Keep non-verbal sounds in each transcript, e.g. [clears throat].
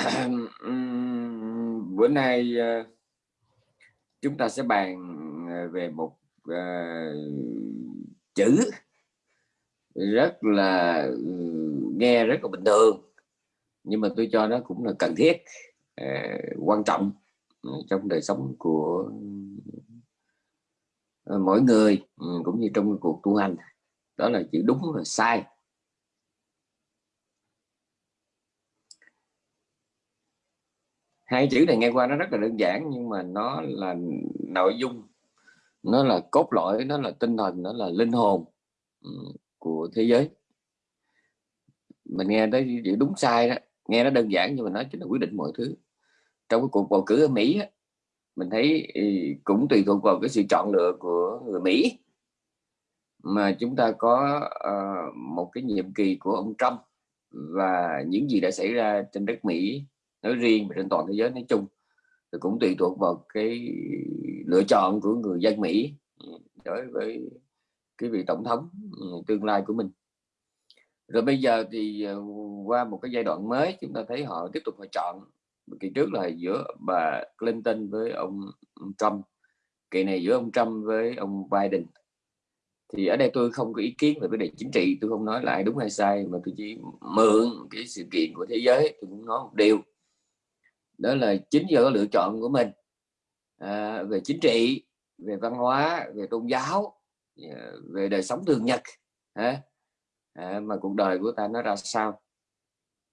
[coughs] Bữa nay ờ, chúng ta sẽ bàn ờ, về một uh, chữ rất là ừ, nghe rất là bình thường nhưng mà tôi cho nó cũng là cần thiết uh, quan trọng trong đời sống của mỗi người ừ, cũng như trong cuộc tu hành. Đó là chữ đúng và sai. Hai chữ này nghe qua nó rất là đơn giản nhưng mà nó là nội dung. Nó là cốt lõi nó là tinh thần nó là linh hồn của thế giới. Mình nghe tới chữ đúng sai đó nghe nó đơn giản nhưng mà nó chính là quyết định mọi thứ. Trong cái cuộc bầu cử ở Mỹ á, mình thấy ừ, cũng tùy thuộc vào cái sự chọn lựa của người Mỹ. Mà chúng ta có uh, một cái nhiệm kỳ của ông Trump và những gì đã xảy ra trên đất Mỹ nói riêng và trên toàn thế giới nói chung, thì cũng tùy thuộc vào cái lựa chọn của người dân Mỹ ừ, đối với cái vị tổng thống ừ, tương lai của mình. Rồi bây giờ thì ờ, qua một cái giai đoạn mới, chúng ta thấy họ tiếp tục họ chọn. Kỳ trước là giữa bà Clinton với ông Trump, kỳ này giữa ông Trump với ông Biden. Thì ở đây tôi không có ý kiến về vấn đề chính trị, tôi không nói lại đúng hay sai, mà tôi chỉ mượn cái sự kiện của thế giới, tôi cũng nói một điều đó là chính do lựa chọn của mình. À, về chính trị về văn hóa về tôn giáo à, về đời sống thường nhật à, à, mà cuộc đời của ta nó ra sao?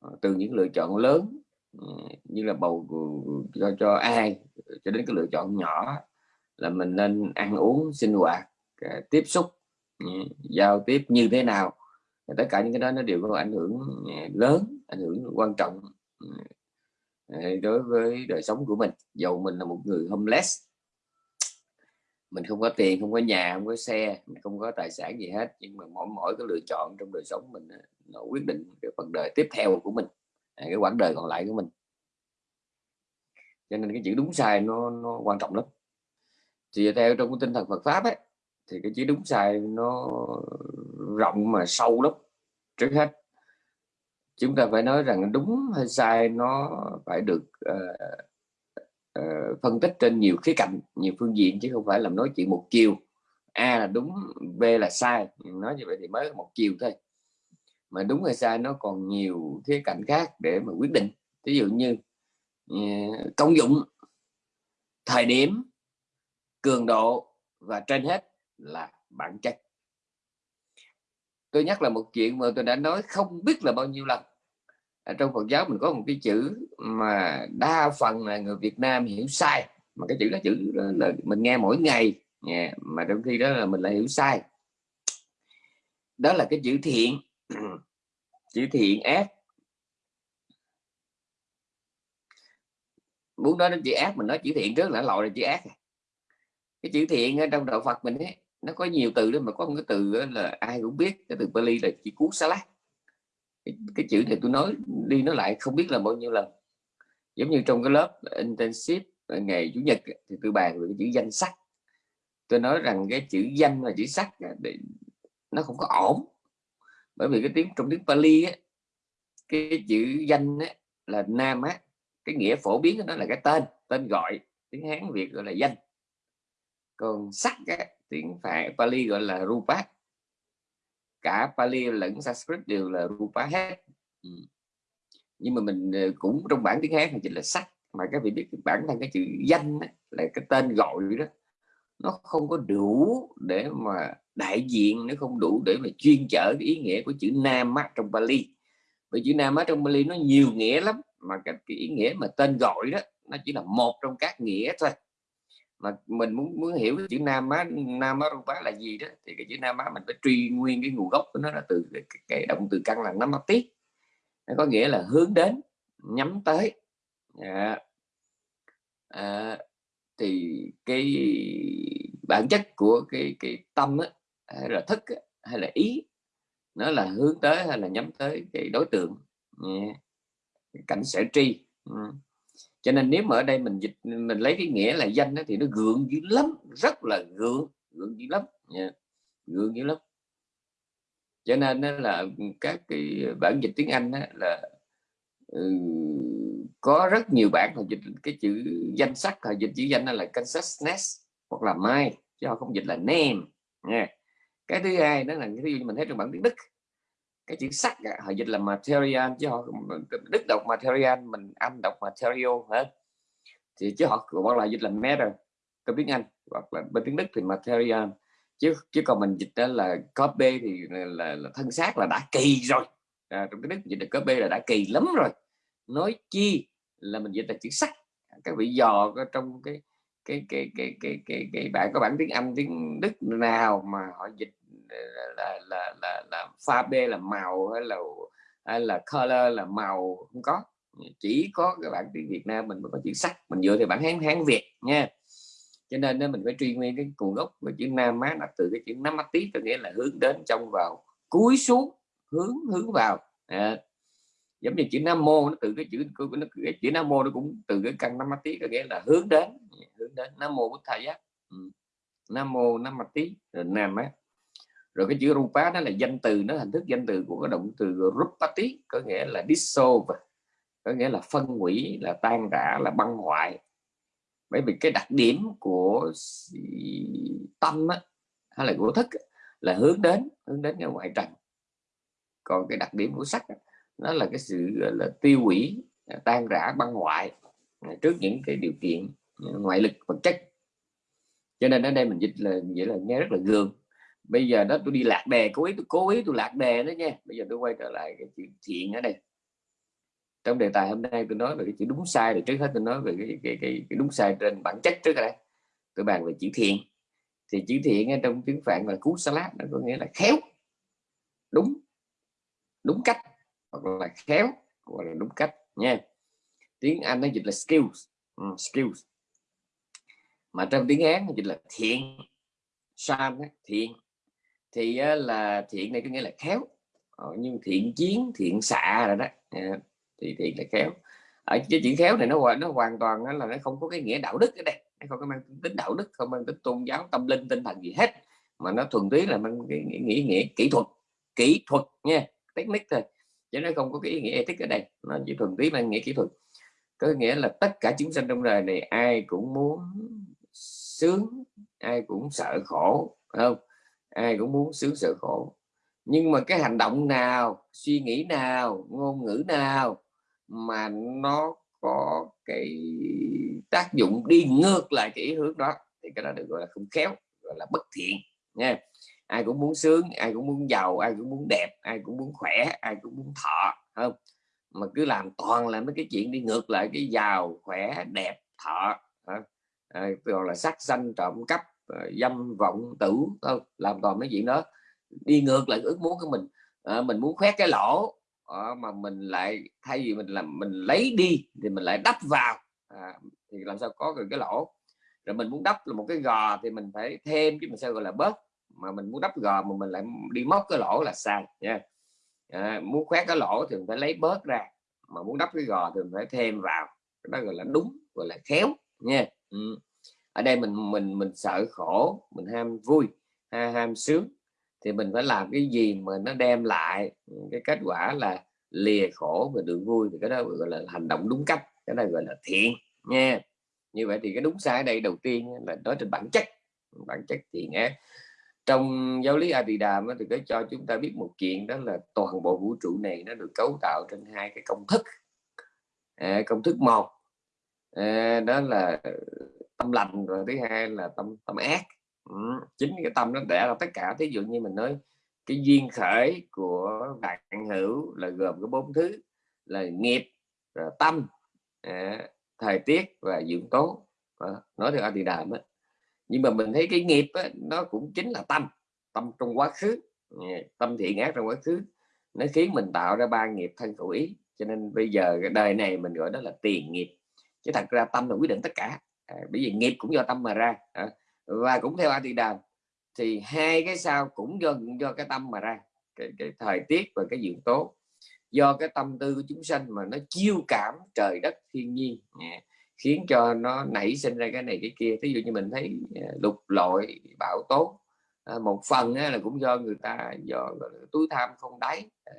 À, từ những lựa chọn lớn ừ, như là bầu cho cho ai cho đến cái lựa chọn nhỏ là mình nên ăn uống sinh hoạt à, tiếp xúc ừ, giao tiếp như thế nào. Tất cả những cái đó nó đều có ảnh hưởng à, lớn ảnh hưởng quan trọng ừ, đối với đời sống của mình dầu mình là một người homeless mình không có tiền không có nhà không có xe mình không có tài sản gì hết nhưng mà mỗi mỗi cái lựa chọn trong đời sống mình nó quyết định cái phần đời tiếp theo của mình à, cái quãng đời còn lại của mình. Cho nên cái chữ đúng sai nó, nó quan trọng lắm. Thì theo trong cái tinh thần Phật pháp ấy thì cái chữ đúng sai nó rộng mà sâu lắm trước hết chúng ta phải nói rằng đúng hay sai nó phải được uh, uh, phân tích trên nhiều khía cạnh nhiều phương diện chứ không phải là nói chuyện một chiều. A là đúng b là sai. Nói như vậy thì mới một chiều thôi. Mà đúng hay sai nó còn nhiều khía cạnh khác để mà quyết định. Ví dụ như uh, công dụng thời điểm cường độ và trên hết là bản chất tôi nhắc là một chuyện mà tôi đã nói không biết là bao nhiêu lần. Ở trong Phật giáo mình có một cái chữ mà đa phần là người Việt Nam hiểu sai mà cái chữ đó chữ đó là mình nghe mỗi ngày yeah, mà trong khi đó là mình lại hiểu sai. Đó là cái chữ thiện. [clears throat] Chữ thiện ác. Muốn nói đến chữ ác mình nói chữ thiện trước là lòi là chữ ác. Cái chữ thiện ở trong đạo Phật mình ấy nó có nhiều từ đó mà có một cái từ là ai cũng biết cái từ Bali là chỉ cú salad cái, cái chữ này tôi nói đi nó lại không biết là bao nhiêu lần. Giống như trong cái lớp intensive ngày chủ nhật thì tôi bàn về cái chữ danh sắc tôi nói rằng cái chữ danh và chữ sắc nó không có ổn. Bởi vì cái tiếng trong tiếng Pali á, cái chữ danh á, là nam á cái nghĩa phổ biến của nó là cái tên tên gọi tiếng Hán Việt gọi là danh. Còn sắc á, tiếng phải Pali gọi là rupa. Cả Pali lẫn Sanskrit đều là rupa hết. Ừ. nhưng mà mình ờ, cũng trong bản tiếng Hán chỉ là sắc mà các vị biết bản thân cái chữ danh đó, là cái tên gọi đó nó không có đủ để mà đại diện nó không đủ để mà chuyên chở cái ý nghĩa của chữ nam á trong Pali. Bởi chữ nam á trong Pali nó nhiều nghĩa lắm mà cái, cái ý nghĩa mà tên gọi đó nó chỉ là một trong các nghĩa thôi mà mình muốn muốn hiểu cái chữ nam á nam á rupa là gì đó thì cái chữ nam á mình phải truy nguyên cái nguồn gốc của nó là từ cái, cái động từ căn là năm tiết. Nó có nghĩa là hướng đến nhắm tới. À, à, thì cái bản chất của cái cái tâm á, hay là thức á, hay là ý nó là hướng tới hay là nhắm tới cái đối tượng. Dạ. Yeah. cảnh sở tri cho nên nếu mà ở đây mình dịch mình lấy cái nghĩa là danh đó, thì nó gượng dữ lắm rất là gượng gượng dữ lắm. Yeah. gượng dữ lắm. Cho nên đó là các cái bản dịch tiếng Anh đó là ừ, có rất nhiều bản họ dịch cái chữ danh sắc họ dịch chữ danh là consciousness hoặc là mai chứ họ không dịch là name. Nha cái thứ hai đó là cái ví dụ mình thấy trong bản tiếng đức cái chữ sắc họ dịch là material chứ họ đức đọc material mình anh đọc material hết. Thì chứ họ gọi là dịch là matter trong tiếng anh hoặc là bên tiếng đức thì material. Chứ chứ còn mình dịch đó là copy thì là, là, là thân xác là đã kỳ rồi. À, trong cái đức dịch là copy là đã kỳ lắm rồi. Nói chi là mình dịch là chữ sắc các vị dò trong cái cái cái cái cái cái, cái bạn có bản tiếng Anh tiếng Đức nào mà họ dịch là là là, là, là pha b là màu hay là hay là color là màu không có. Chỉ có cái bản tiếng Việt Nam mình mới có chữ sắc. Mình dựa thì bản hán hán Việt nha. Cho nên mình phải truy nguyên cái nguồn gốc của chữ Nam má là từ cái chữ Nam tí có nghĩa là hướng đến trong vào cúi xuống hướng hướng vào. À, giống như chữ nam mô nó từ cái chữ nó, cái chữ nam mô nó cũng từ cái căn nam tí có nghĩa là hướng đến hướng đến nam mô bút thầy á. Ừ. nam mô nam tí rồi nam á rồi cái chữ rupa đó là danh từ nó hình thức danh từ của cái động từ rupati có nghĩa là dissolve có nghĩa là phân hủy là tan rã là băng hoại. Bởi vì cái đặc điểm của tâm á, hay là của thức là hướng đến hướng đến cái ngoại trần. Còn cái đặc điểm của sắc nó là cái sự là tiêu hủy tan rã băng hoại à, trước những cái điều kiện ngoại lực vật chất. Cho nên ở đây mình dịch là vậy là nghe rất là gương bây giờ đó tôi đi lạc đề cố ý tôi cố ý tôi lạc đề đó nha. Bây giờ tôi quay trở lại cái chuyện thiện ở đây. Trong đề tài hôm nay tôi nói về cái chữ đúng sai rồi trước hết tôi nói về cái, cái, cái, cái đúng sai trên bản chất trước đây. Tôi bàn về chữ thiện. Thì chữ thiện ở trong tiếng phạn là cú salad nó có nghĩa là khéo. Đúng. Đúng cách hoặc là khéo hoặc là đúng cách nha. Tiếng Anh nó dịch là skills. Um, skills. Mà trong tiếng Hán nó dịch là thiện. San thiện thì là thiện này có nghĩa là khéo. Ờ, nhưng thiện chiến thiện xạ rồi đó. Dạ, thì thiện là khéo. Ờ, ở cái chữ khéo này nó nó hoàn toàn là nó không có cái nghĩa đạo đức ở đây. Nó không có mang tính đạo đức không mang tính tôn giáo tâm linh tinh thần gì hết. Mà nó thuần túy là mang cái nghĩa, nghĩa, nghĩa kỹ thuật kỹ thuật nha technique thôi. Chứ nó không có cái ý nghĩa ethic ở đây. Nó chỉ thuần túy mang nghĩa kỹ thuật. Có nghĩa là tất cả chúng sinh trong đời này ai cũng muốn sướng ai cũng sợ khổ không? Ai cũng muốn sướng sợ khổ. Nhưng mà cái hành động nào suy nghĩ nào ngôn ngữ nào mà nó có cái tác dụng đi ngược lại cái ý hướng đó thì cái đó được gọi là không khéo gọi là bất thiện nha. Ai cũng muốn sướng ai cũng muốn giàu ai cũng muốn đẹp ai cũng muốn khỏe ai cũng muốn thọ không? Mà cứ làm toàn là mấy cái chuyện đi ngược lại cái giàu khỏe đẹp thọ à, gọi là sắc xanh trộm cắp Ờ, dâm vọng tử không làm toàn mấy chuyện đó. Đi ngược lại ước muốn của mình. À, mình muốn khoét cái lỗ à, mà mình lại thay vì mình làm mình lấy đi thì mình lại đắp vào. À, thì làm sao có được cái lỗ? Rồi mình muốn đắp là một cái gò thì mình phải thêm chứ mình sao gọi là bớt. Mà mình muốn đắp gò mà mình lại đi móc cái lỗ là sai nha. À, muốn khoét cái lỗ thì mình phải lấy bớt ra. Mà muốn đắp cái gò thì mình phải thêm vào. Đó gọi là đúng gọi là khéo nha. Ừ ở đây mình mình mình sợ khổ mình ham vui ha, ham sướng. Thì mình phải làm cái gì mà nó đem lại cái kết quả là lìa khổ và được vui. Thì cái đó gọi là hành động đúng cách cái đó gọi là thiện nha. Như vậy thì cái đúng sai ở đây đầu tiên là nói trên bản chất bản chất thiện ác. Trong giáo lý Adidam thì có cho chúng ta biết một chuyện đó là toàn bộ vũ trụ này nó được cấu tạo trên hai cái công thức. À, công thức một à, đó là tâm lành rồi thứ hai là tâm tâm ác. Ừ, chính cái tâm nó đẻ ra tất cả. Thí dụ như mình nói cái duyên khởi của bạn hữu là gồm có bốn thứ là nghiệp rồi tâm à, thời tiết và dưỡng tố. À, nói theo Adidam á nhưng mà mình thấy cái nghiệp á, nó cũng chính là tâm tâm trong quá khứ. Tâm thiện ác trong quá khứ. Nó khiến mình tạo ra ba nghiệp thân khẩu ý. Cho nên bây giờ cái đời này mình gọi đó là tiền nghiệp. Chứ thật ra tâm là quyết định tất cả à, bởi vì nghiệp cũng do tâm mà ra. À, và cũng theo a tỳ đàm thì hai cái sao cũng do do cái tâm mà ra. Cái, cái thời tiết và cái dưỡng tố. Do cái tâm tư của chúng sanh mà nó chiêu cảm trời đất thiên nhiên. À, khiến cho nó nảy sinh ra cái này cái kia. Ví dụ như mình thấy à, lục lội bão tố. À, một phần là cũng do người ta do túi tham không đáy. À,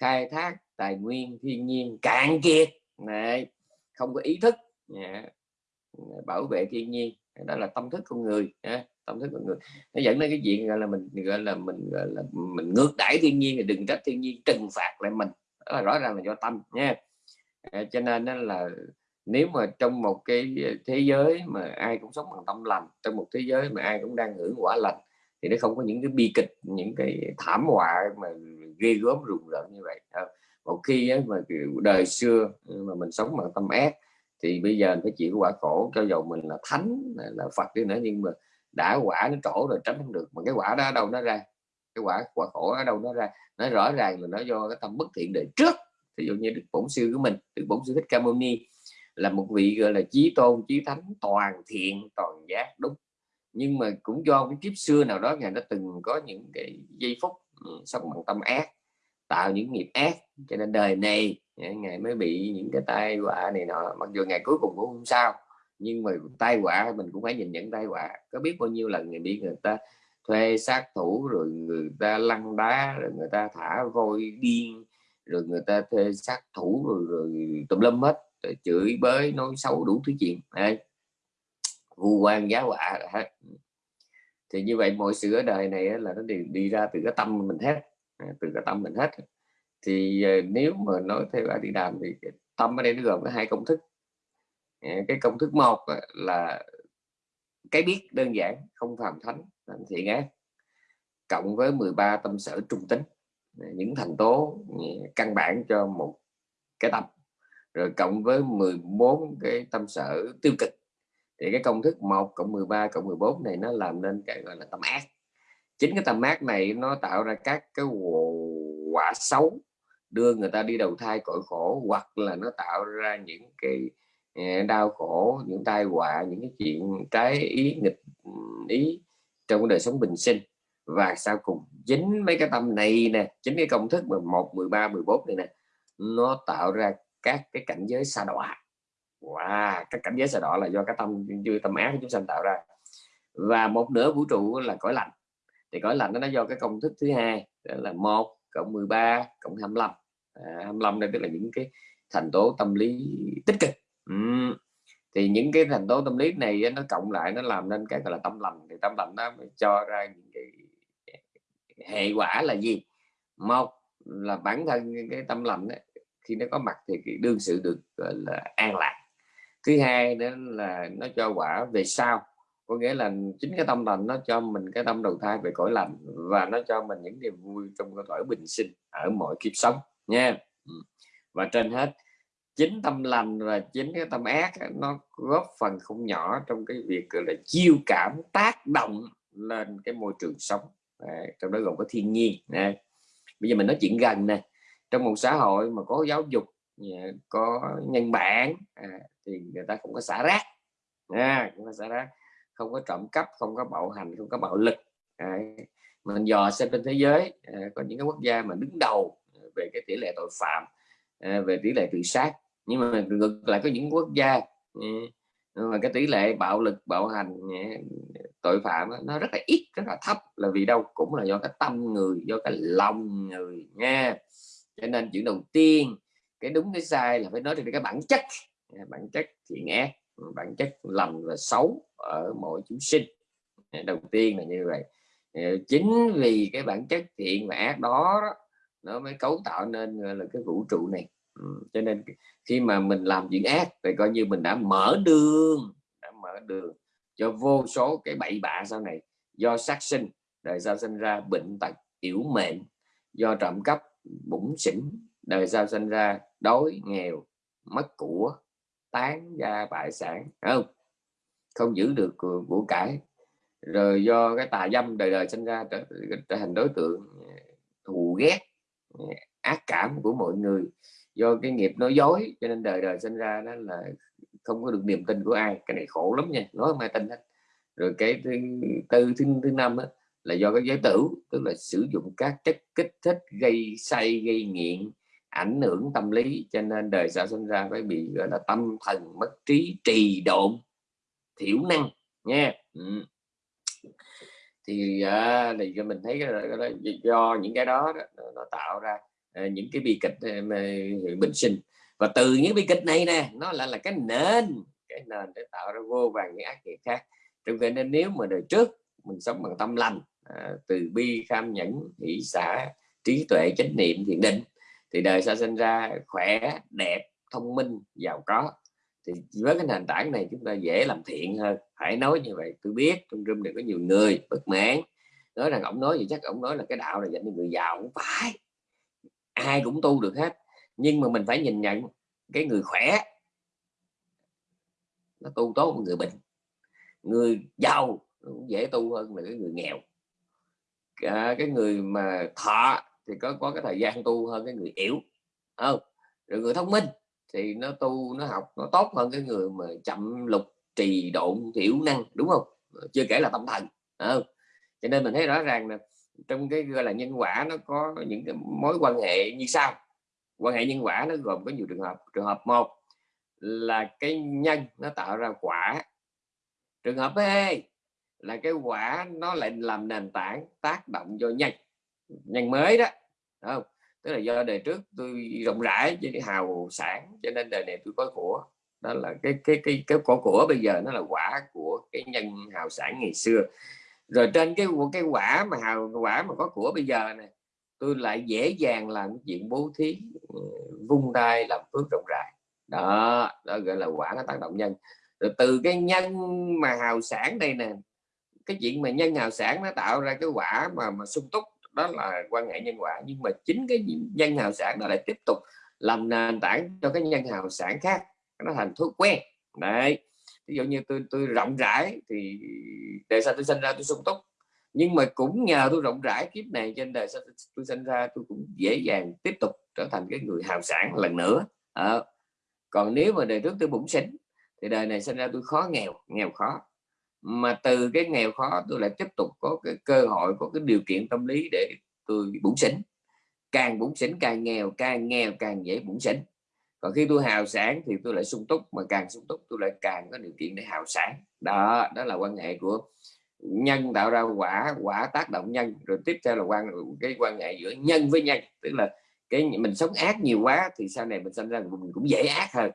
khai thác tài nguyên thiên nhiên cạn kiệt. Này không có ý thức. À, bảo vệ thiên nhiên đó là tâm thức con người tâm thức con người. Nó dẫn đến cái chuyện gọi là mình gọi là mình gọi là mình ngược đãi thiên nhiên thì đừng trách thiên nhiên trừng phạt lại mình. Đó là rõ ràng là do tâm nha. À, cho nên là nếu mà trong một cái thế giới mà ai cũng sống bằng tâm lành trong một thế giới mà ai cũng đang hưởng quả lành thì nó không có những cái bi kịch những cái thảm họa mà ghê gớm rùng rợn như vậy. À, một khi ấy, mà đời xưa mà mình sống bằng tâm ác thì bây giờ phải chịu quả khổ, cho dầu mình là thánh, là phật đi nữa, nhưng mà đã quả nó trổ rồi tránh không được. Mà cái quả đó đâu nó ra? Cái quả quả khổ ở đâu nó ra? Nó rõ ràng là nó do cái tâm bất thiện đời trước. Ví dụ như đức bổn sư của mình, đức bổn sư thích ca mâu ni, là một vị, gọi là, chí tôn, chí thánh toàn thiện, toàn giác, đúng. Nhưng mà cũng do cái kiếp xưa nào đó, ngài đã từng có những cái giây phút ừ, sống bằng tâm ác, tạo những nghiệp ác. Cho nên đời này ngài mới bị những cái tai họa này nọ mặc dù ngày cuối cùng cũng không sao nhưng mà tai họa mình cũng phải nhìn nhận tai họa. Có biết bao nhiêu lần người bị người ta thuê sát thủ rồi người ta lăn đá rồi người ta thả voi điên rồi người ta thuê sát thủ rồi, rồi tùm lum hết rồi chửi bới nói xấu đủ thứ chuyện. Đây vu quan giá họa hết. Thì như vậy mọi sự ở đời này là nó đều đi ra từ cái tâm mình hết à, từ cái tâm mình hết thì ờ, nếu mà nói theo đi đàm thì tâm ở đây nó gồm có hai công thức. Ờ, cái công thức một ờ, là cái biết đơn giản, không phàm thánh làm thiện ác cộng với 13 tâm sở trung tính. Những thành tố căn bản cho một cái tâm. Rồi cộng với 14 cái tâm sở tiêu cực. Thì cái công thức 1 cộng 13 cộng 14 này nó làm nên cái gọi là tâm ác. Chính cái tâm ác này nó tạo ra các cái quả xấu đưa người ta đi đầu thai cõi khổ hoặc là nó tạo ra những cái ờ, đau khổ những tai họa những cái chuyện trái ý nghịch ý trong đời sống bình sinh. Và sau cùng chính mấy cái tâm này nè chính cái công thức 11 13 14 này nè nó tạo ra các cái cảnh giới xa đọa. Wow, các cảnh giới xa đọa là do cái tâm dư tâm ác của chúng sanh tạo ra. Và một nửa vũ trụ là cõi lạnh thì cõi lạnh nó do cái công thức thứ hai là một cộng 13 cộng 25 à, 25 đây tức là những cái thành tố tâm lý tích cực. Uhm. thì những cái thành tố tâm lý này nó cộng lại nó làm nên cái gọi là tâm lành. Thì tâm lành nó cho ra những cái hệ quả là gì? Một là bản thân cái tâm lành ấy, khi nó có mặt thì đương sự được gọi là an lạc. Thứ hai nữa là nó cho quả về sau có nghĩa là chính cái tâm lành nó cho mình cái tâm đầu thai về cõi lành và nó cho mình những niềm vui trong cái cõi bình sinh ở mọi kiếp sống nha. Ừ. Và trên hết chính tâm lành và chính cái tâm ác nó góp phần không nhỏ trong cái việc gọi là chiêu cảm tác động lên cái môi trường sống. Đấy, trong đó gồm có thiên nhiên. Nè bây giờ mình nói chuyện gần nè. Trong một xã hội mà có giáo dục có nhân bản à, thì người ta cũng có xả rác. À, cũng có xả rác không có trộm cắp không có bạo hành không có bạo lực. À, mình dò xem trên thế giới à, có những cái quốc gia mà đứng đầu về cái tỷ lệ tội phạm à, về tỷ lệ tự sát. Nhưng mà ngược lại có những quốc gia à, mà cái tỷ lệ bạo lực bạo hành à, tội phạm nó rất là ít rất là thấp. Là vì đâu? Cũng là do cái tâm người do cái lòng người nha. Cho nên chuyện đầu tiên cái đúng cái sai là phải nói về cái bản chất. Bản chất thiện ác bản chất lòng và xấu ở mỗi chúng sinh. Đầu tiên là như vậy. Chính vì cái bản chất thiện và ác đó, nó mới cấu tạo nên là cái vũ trụ này. Ừ, cho nên khi mà mình làm chuyện ác thì coi như mình đã mở đường đã mở đường cho vô số cái bậy bạ sau này do sát sinh đời sau sinh ra bệnh tật yếu mệnh do trộm cắp bụng xỉn đời sau sinh ra đói nghèo mất của tán gia bại sản không? Không giữ được của cải. Rồi do cái tà dâm đời đời sinh ra trở, trở thành đối tượng ờ, thù ghét ác cảm của mọi người do cái nghiệp nói dối cho nên đời đời sinh ra đó là không có được niềm tin của ai. Cái này khổ lắm nha nói không ai tin hết. Rồi cái thứ tư thứ, thứ năm đó, là do cái giới tử tức là sử dụng các chất kích thích gây say gây nghiện ảnh hưởng tâm lý cho nên đời sau sinh ra phải bị gọi là tâm thần mất trí trì độn thiểu năng nha. Ừ. thì à, thì mình thấy cái, cái đó, do những cái đó, đó nó tạo ra ờ, những cái bi kịch ờ, bình sinh. Và từ những bi kịch này nè nó lại là cái nền cái nền để tạo ra vô vàng những ác nghiệp khác. Trong vậy nên nếu mà đời trước mình sống bằng tâm lành à, từ bi kham nhẫn hỷ xã trí tuệ chánh niệm thiền định thì đời sau sinh ra khỏe đẹp thông minh giàu có. Thì với cái nền tảng này chúng ta dễ làm thiện hơn. Phải nói như vậy tôi biết trong room này có nhiều người bất mãn nói rằng ông nói gì chắc ông nói là cái đạo là dành cho người giàu không phải. Ai cũng tu được hết nhưng mà mình phải nhìn nhận cái người khỏe. Nó tu tốt hơn người bệnh. Người giàu cũng dễ tu hơn là cái người nghèo. À, cái người mà thọ thì có có cái thời gian tu hơn cái người yếu không? Rồi người thông minh thì nó tu nó học nó tốt hơn cái người mà chậm lục trì độn thiểu năng đúng không? Chưa kể là tâm thần không? Cho nên mình thấy rõ ràng là trong cái, gọi là, nhân quả nó có những cái mối quan hệ như sau. Quan hệ nhân quả nó gồm có nhiều trường hợp. Trường hợp một là cái nhân nó tạo ra quả. Trường hợp B là cái quả nó lại làm nền tảng tác động cho nhân. Nhân mới đó không? Tức là do đời trước tôi rộng rãi cho hào sản, cho nên đời này tôi có của. Đó là cái cái cái cái của của bây giờ nó là quả của cái nhân hào sản ngày xưa rồi trên cái cái quả mà hào, quả mà có của bây giờ này, tôi lại dễ dàng làm chuyện bố thí ờ, vung tay làm phước rộng rãi. Đó đó gọi là quả nó tác động nhân. Rồi từ cái nhân mà hào sản đây nè, cái chuyện mà nhân hào sản nó tạo ra cái quả mà mà sung túc, đó là quan hệ nhân quả. Nhưng mà chính cái nhân hào sản nó lại tiếp tục làm nền tảng cho cái nhân hào sản khác, nó thành thói quen. Đấy ví dụ như tôi tôi rộng rãi thì đời sao tôi sinh ra tôi sung túc. Nhưng mà cũng nhờ tôi rộng rãi kiếp này trên đời sao tôi sinh ra tôi cũng dễ dàng tiếp tục trở thành cái người hào sản lần nữa. À, còn nếu mà đời trước tôi bụng xính thì đời này sinh ra tôi khó nghèo nghèo khó. Mà từ cái nghèo khó tôi lại tiếp tục có cái cơ hội có cái điều kiện tâm lý để tôi bụng xính càng bụng xỉn càng nghèo càng nghèo càng dễ bụng xỉn còn khi tôi hào sản thì tôi lại sung túc, mà càng sung túc tôi lại càng có điều kiện để hào sản đó đó là quan hệ của nhân tạo ra quả quả tác động nhân, rồi tiếp theo là quan, cái quan hệ giữa nhân với nhân. Tức là cái mình sống ác nhiều quá thì sau này mình sinh ra mình cũng dễ ác hơn.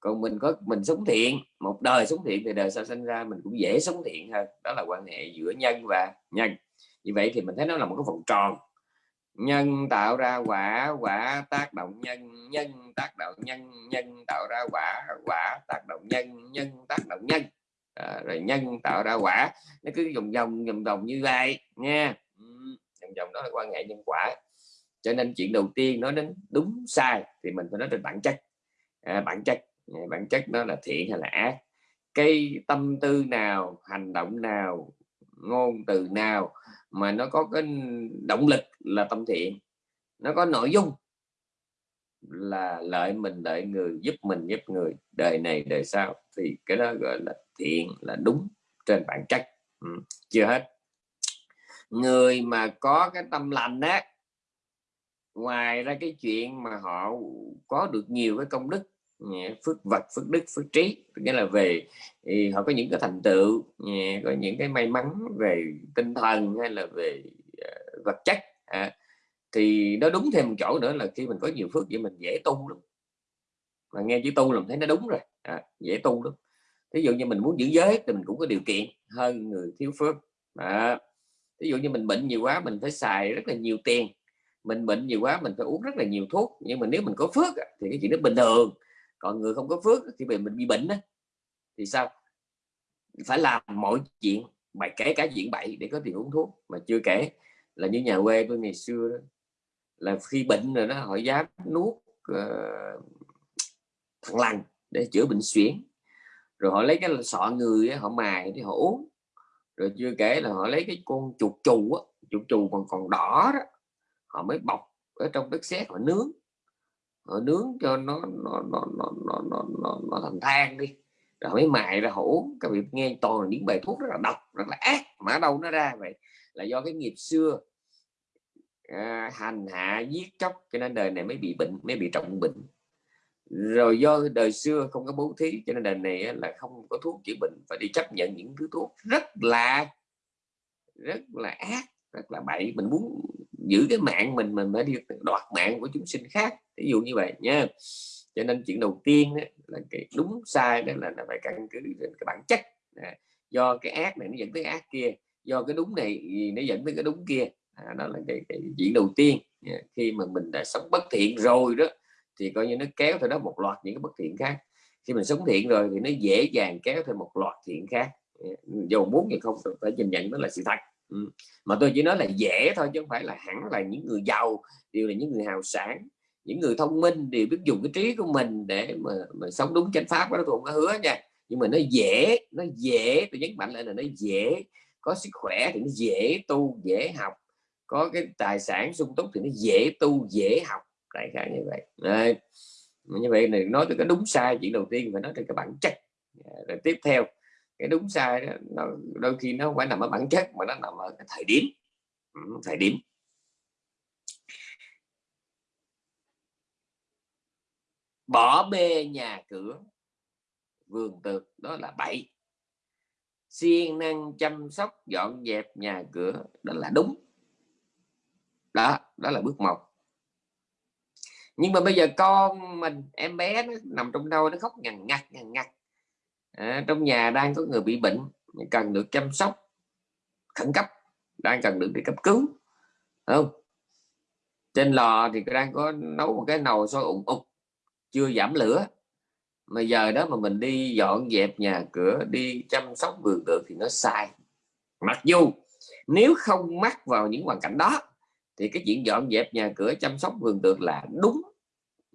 Còn mình có, mình sống thiện, một đời sống thiện thì đời sau sinh ra mình cũng dễ sống thiện hơn. Đó là quan hệ giữa nhân và nhân. Như vậy thì mình thấy nó là một cái vòng tròn nhân tạo ra quả quả tác động nhân nhân tác động nhân nhân tạo ra quả quả tác động nhân nhân tác động nhân. À, rồi nhân tạo ra quả. Nó cứ vòng vòng vòng vòng như vậy nha. Vòng vòng đó là quan hệ nhân quả. Cho nên chuyện đầu tiên nói đến đúng sai thì mình phải nói trên bản chất. À, bản chất bản chất nó là thiện hay là ác? Cái tâm tư nào hành động nào ngôn từ nào mà nó có cái động lực là tâm thiện, nó có nội dung là lợi mình, lợi người, giúp mình, giúp người, đời này, đời sau thì cái đó gọi là thiện là đúng trên bản chất ừ. chưa hết người mà có cái tâm lành á, ngoài ra cái chuyện mà họ có được nhiều cái công đức phước vật phước đức phước trí. Nghĩa là về thì họ có những cái thành tựu có những cái may mắn về tinh thần hay là về ờ, vật chất à, thì nó đúng thêm một chỗ nữa là khi mình có nhiều phước vậy mình dễ tu lắm. Mà nghe chữ tu làm thấy nó đúng rồi à, dễ tu lắm. Ví dụ như mình muốn giữ giới thì mình cũng có điều kiện hơn người thiếu phước. À, ví dụ như mình bệnh nhiều quá mình phải xài rất là nhiều tiền. Mình bệnh nhiều quá mình phải uống rất là nhiều thuốc nhưng mà nếu mình có phước thì cái chuyện đó bình thường còn người không có phước thì mình bị bệnh đó, thì sao? Phải làm mọi chuyện bày kể cả chuyện bậy để có tiền uống thuốc. Mà chưa kể là như nhà quê tôi ngày xưa đó là khi bệnh rồi đó họ dám nuốt uh, thằng lằn để chữa bệnh suyễn rồi họ lấy cái sọ người họ mài để họ uống. Rồi chưa kể là họ lấy cái con chuột chù á chuột chù còn còn đỏ đó họ mới bọc ở trong đất sét họ nướng họ nướng cho nó nó nó nó nó nó, nó, nó thành than đi. Rồi mới mài ra hổ các vị nghe toàn những bài thuốc rất là độc rất là ác. Mà đâu nó ra vậy? Là do cái nghiệp xưa à, hành hạ giết chóc. Cho nên đời này mới bị bệnh mới bị trọng bệnh. Rồi do đời xưa không có bố thí cho nên đời này là không có thuốc chữa bệnh. Phải đi chấp nhận những thứ thuốc rất là rất là ác rất là bậy. Mình muốn giữ cái mạng mình mình phải đi đoạt mạng của chúng sinh khác ví dụ như vậy nhé, cho nên chuyện đầu tiên đó, là cái đúng sai đó là là phải căn cứ trên cái bản chất. À, do cái ác này nó dẫn tới ác kia do cái đúng này nó dẫn tới cái đúng kia. À, đó là cái, cái chuyện đầu tiên. À, khi mà mình đã sống bất thiện rồi đó thì coi như nó kéo theo đó một loạt những cái bất thiện khác. Khi mình sống thiện rồi thì nó dễ dàng kéo theo một loạt thiện khác. À, dù muốn thì không phải nhìn nhận đó là sự thật. Ừ. mà tôi chỉ nói là dễ thôi chứ không phải là hẳn là những người giàu đều là những người hào sản những người thông minh thì biết dùng cái trí của mình để mà, mà sống đúng chánh pháp đó tôi không có hứa nha. Nhưng mà nó dễ nó dễ tôi nhấn mạnh lại là nó dễ có sức khỏe thì nó dễ tu dễ học có cái tài sản sung túc thì nó dễ tu dễ học đại khái như vậy. Đấy. như vậy này nói tới cái đúng sai chuyện đầu tiên phải nói tới cái bản chất. Dạ, rồi tiếp theo cái đúng sai đó, nó đôi khi nó không phải nằm ở bản chất mà nó nằm ở cái thời điểm. Ừ, thời điểm. Bỏ bê nhà cửa. Vườn tược đó là bậy. Siêng năng chăm sóc dọn dẹp nhà cửa đó là đúng. Đó đó là bước một. Nhưng mà bây giờ con mình em bé nó nằm trong đâu nó khóc ngằn ngặt ngằn ngặt à, trong nhà đang có người bị bệnh cần được chăm sóc khẩn cấp đang cần được đi cấp cứu không? Trên lò thì đang có nấu một cái nồi sôi ủng ục chưa giảm lửa. Mà giờ đó mà mình đi dọn dẹp nhà cửa đi chăm sóc vườn tược thì nó sai. Mặc dù nếu không mắc vào những hoàn cảnh đó thì cái chuyện dọn dẹp nhà cửa chăm sóc vườn tược là đúng.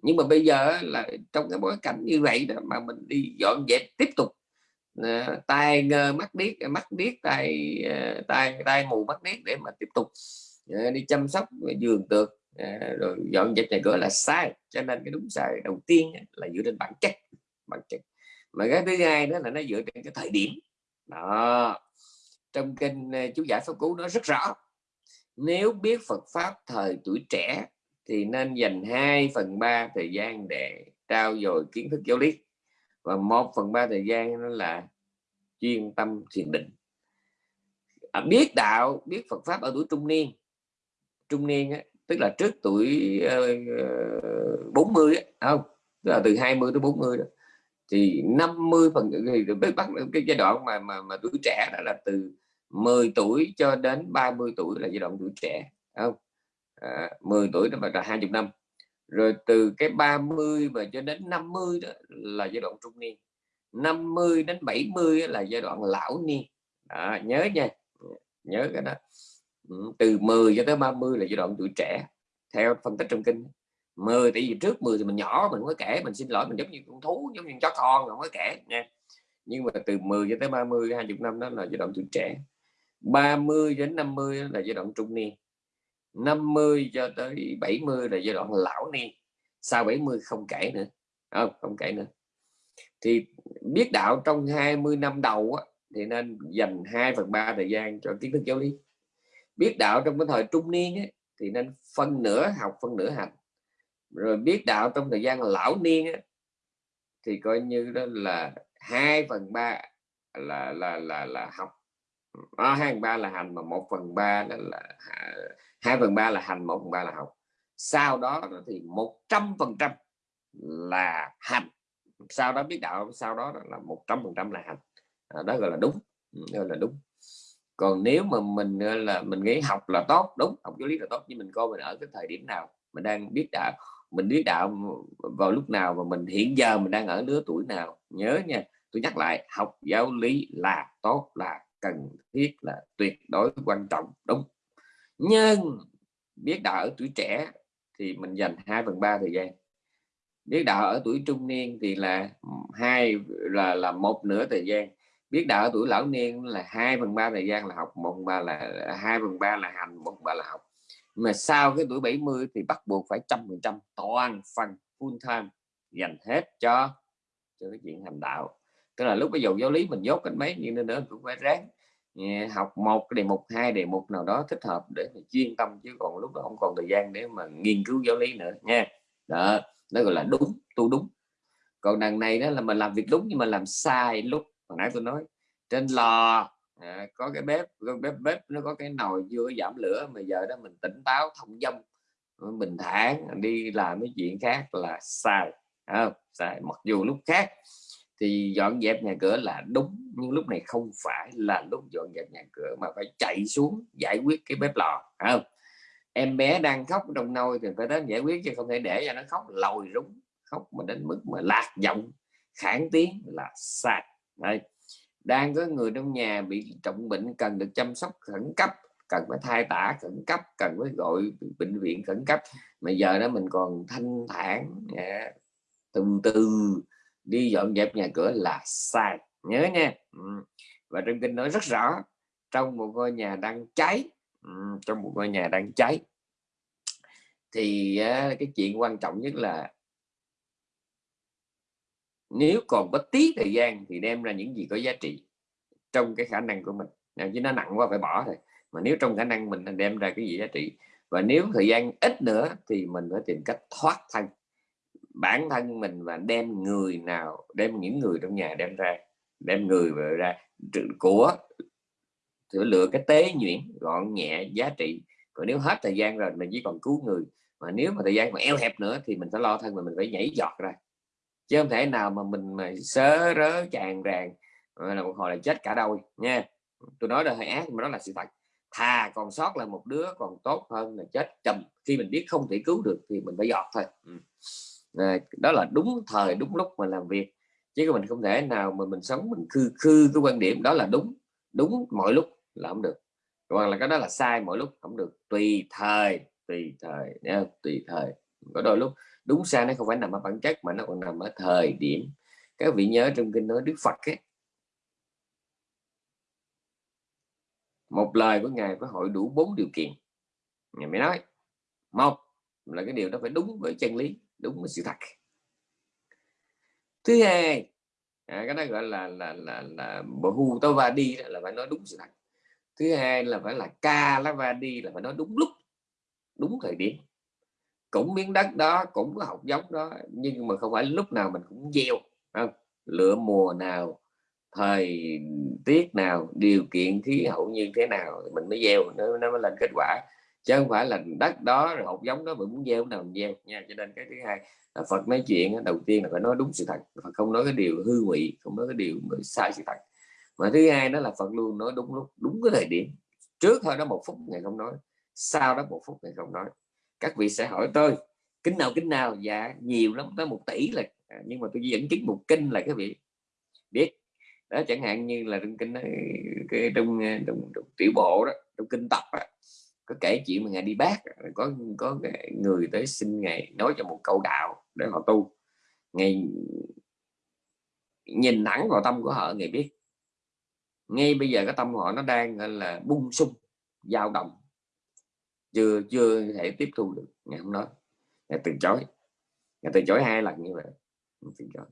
Nhưng mà bây giờ là trong cái bối cảnh như vậy đó mà mình đi dọn dẹp tiếp tục uh, tai ngơ mắt điếc mắt điếc tai uh, tai tai mù mắt điếc để mà tiếp tục uh, đi chăm sóc vườn tược Ờ, rồi dọn dẹp nhà cửa là sai cho nên cái đúng sai đầu tiên là dựa trên bản chất bản chất. Mà cái thứ hai đó là nó dựa trên cái thời điểm. Đó trong kinh ờ, chú giải pháp cú nó rất rõ. Nếu biết Phật pháp thời tuổi trẻ thì nên dành 2 phần 3 thời gian để trao dồi kiến thức giáo lý. Và 1 phần 3 thời gian đó là chuyên tâm thiền định. À, biết đạo biết Phật pháp ở tuổi trung niên. Trung niên á, tức là trước tuổi ờ, uh, 40 á, không? Tức là từ 20 tới 40 đó. Thì 50 phần thì bắt cái giai đoạn mà mà, mà tuổi trẻ đó là từ 10 tuổi cho đến 30 tuổi là giai đoạn tuổi trẻ không? À, 10 tuổi đó là 20 năm. Rồi từ cái 30 và cho đến 50 đó là giai đoạn trung niên. 50 đến 70 là giai đoạn lão niên. À, nhớ nha. Nhớ cái đó từ 10 cho tới 30 là giai đoạn tuổi trẻ theo phân tích trong kinh. 10 tại vì trước 10 thì mình nhỏ mình mới kể mình xin lỗi mình giống như con thú giống như chó con không có kể nha. Nhưng mà từ 10 cho tới 30 20 năm đó là giai đoạn tuổi trẻ. 30 đến 50 là giai đoạn trung niên. 50 cho tới 70 là giai đoạn lão niên. Sau 70 không kể nữa không, không kể nữa. Thì biết đạo trong 20 năm đầu á, thì nên dành 2 phần 3 thời gian cho kiến thức giáo lý biết đạo trong cái thời trung niên ấy, thì nên phân nửa học phân nửa hành. Rồi biết đạo trong thời gian lão niên ấy, thì coi như đó là 2 phần ba là là là là học. À, 2 phần ba là hành mà 1 phần ba đó là 2 à, phần ba là hành 1 phần ba là học. Sau đó thì 100 phần trăm là hành. Sau đó biết đạo sau đó là 100 phần trăm là hành. À, đó gọi là đúng. Ừ, gọi là đúng còn nếu mà mình là, mình nghĩ học là tốt, đúng, học giáo lý là tốt, nhưng mình coi mình ở cái thời điểm nào, mình đang biết đạo, mình biết đạo vào lúc nào và mình hiện giờ mình đang ở lứa tuổi nào, nhớ nha, tôi nhắc lại, học giáo lý là tốt, là cần thiết, là tuyệt đối quan trọng, đúng. Nhưng biết đạo ở tuổi trẻ thì mình dành 2 phần 3 thời gian. Biết đạo ở tuổi trung niên thì là hai, là là một nửa thời gian biết đạo ở tuổi lão niên là 2 phần 3 thời gian là học, một ba là, hai phần ba là hành, một ba là học. Mà sau cái tuổi 70 thì bắt buộc phải trăm phần trăm toàn phần full time dành hết cho cho cái chuyện hành đạo. Tức là lúc bây giờ giáo lý mình dốt cái mấy, nhưng nữa cũng phải ráng ừ, học một, cái đề mục, hai đề mục nào đó thích hợp để mà chuyên tâm, chứ còn lúc đó không còn thời gian để mà nghiên cứu giáo lý nữa, nha. Đó, nó gọi là đúng, tu đúng. Còn đằng này đó là mình làm việc đúng nhưng mà làm sai lúc hồi nãy tôi nói trên lò à, có cái bếp bếp bếp nó có cái nồi chưa giảm lửa mà giờ đó mình tỉnh táo thông dong bình thản đi làm cái chuyện khác là sai à, sai mặc dù lúc khác thì dọn dẹp nhà cửa là đúng nhưng lúc này không phải là lúc dọn dẹp nhà cửa mà phải chạy xuống giải quyết cái bếp lò không? Em bé đang khóc trong nôi thì phải đến giải quyết chứ không thể để cho nó khóc lồi rúng khóc mà đến mức mà lạc giọng khản tiếng là sai. Đây. đang có người trong nhà bị trọng bệnh cần được chăm sóc khẩn cấp, cần phải thai tả khẩn cấp, cần phải gọi bệnh viện khẩn cấp mà giờ đó mình còn thanh thản yeah. từ từ đi dọn dẹp nhà cửa là sai nhớ nha ừ. và trong kinh nói rất rõ, trong một ngôi nhà đang cháy ừ, trong một ngôi nhà đang cháy, thì cái chuyện quan trọng nhất là nếu còn có tí thời gian thì đem ra những gì có giá trị trong cái khả năng của mình. Chứ nó nặng quá phải bỏ thôi. Mà nếu trong khả năng mình đem ra cái gì giá trị. Và nếu thời gian ít nữa thì mình phải tìm cách thoát thân. Bản thân mình và đem người nào, đem những người trong nhà đem ra, đem người về ra. Của thử lựa cái tế nhuyễn, gọn nhẹ, giá trị. Còn nếu hết thời gian rồi mình chỉ còn cứu người. Mà nếu mà thời gian mà eo hẹp nữa thì mình phải lo thân mà mình phải nhảy giọt ra chứ không thể nào mà mình mà sớ rớ tràn ràng là một hồi là chết cả đôi nha. Tôi nói là hơi ác mà đó là sự thật. Thà còn sót là một đứa còn tốt hơn là chết chầm khi mình biết không thể cứu được thì mình phải giọt thôi. À, đó là đúng thời đúng lúc mà làm việc. Chứ mình không thể nào mà mình sống mình khư khư cái quan điểm đó là đúng. Đúng mọi lúc là không được. Hoặc là cái đó là sai mọi lúc không được. Tùy thời tùy thời nha, tùy thời có đôi lúc đúng sai nó không phải nằm ở bản chất mà nó còn nằm ở thời điểm. Các vị nhớ trong kinh nói Đức Phật ấy, một lời của ngài phải hội đủ bốn điều kiện. Ngài mới nói một là cái điều đó phải đúng với chân lý đúng với sự thật. Thứ hai à, cái đó gọi là là là là hu tao va đi là phải nói đúng sự thật. Thứ hai là phải là ca la va đi là phải nói đúng lúc đúng thời điểm cũng miếng đất đó cũng có học giống đó nhưng mà không phải lúc nào mình cũng gieo không? lựa mùa nào thời tiết nào điều kiện khí hậu như thế nào mình mới gieo nó, nó mới lên kết quả. Chứ không phải là đất đó rồi hột giống đó mình muốn gieo nào mình gieo nha. Cho nên cái thứ hai là Phật nói chuyện đầu tiên là phải nói đúng sự thật. Phật không nói cái điều hư ngụy không nói cái điều sai sự thật. Mà thứ hai đó là Phật luôn nói đúng lúc đúng cái thời điểm. Trước thôi đó một phút ngày không nói sau đó một phút ngày không nói các vị sẽ hỏi tôi kính nào kính nào? Dạ nhiều lắm tới một tỷ là à, nhưng mà tôi dẫn chứng một kinh là các vị biết. Đó chẳng hạn như là trong kinh cái trong, à, trong, trong tiểu bộ đó trong kinh tập đó, có kể chuyện mà ngài đi bác à, có có người tới xin ngài nói cho một câu đạo để họ tu. Ngài nhìn thẳng vào tâm của họ ngài biết. Ngay bây giờ cái tâm họ nó đang là bung sung dao động chưa chưa thể tiếp thu được ngài không nói. Ngài từ chối. Ngài từ chối hai lần như vậy. Từ chối.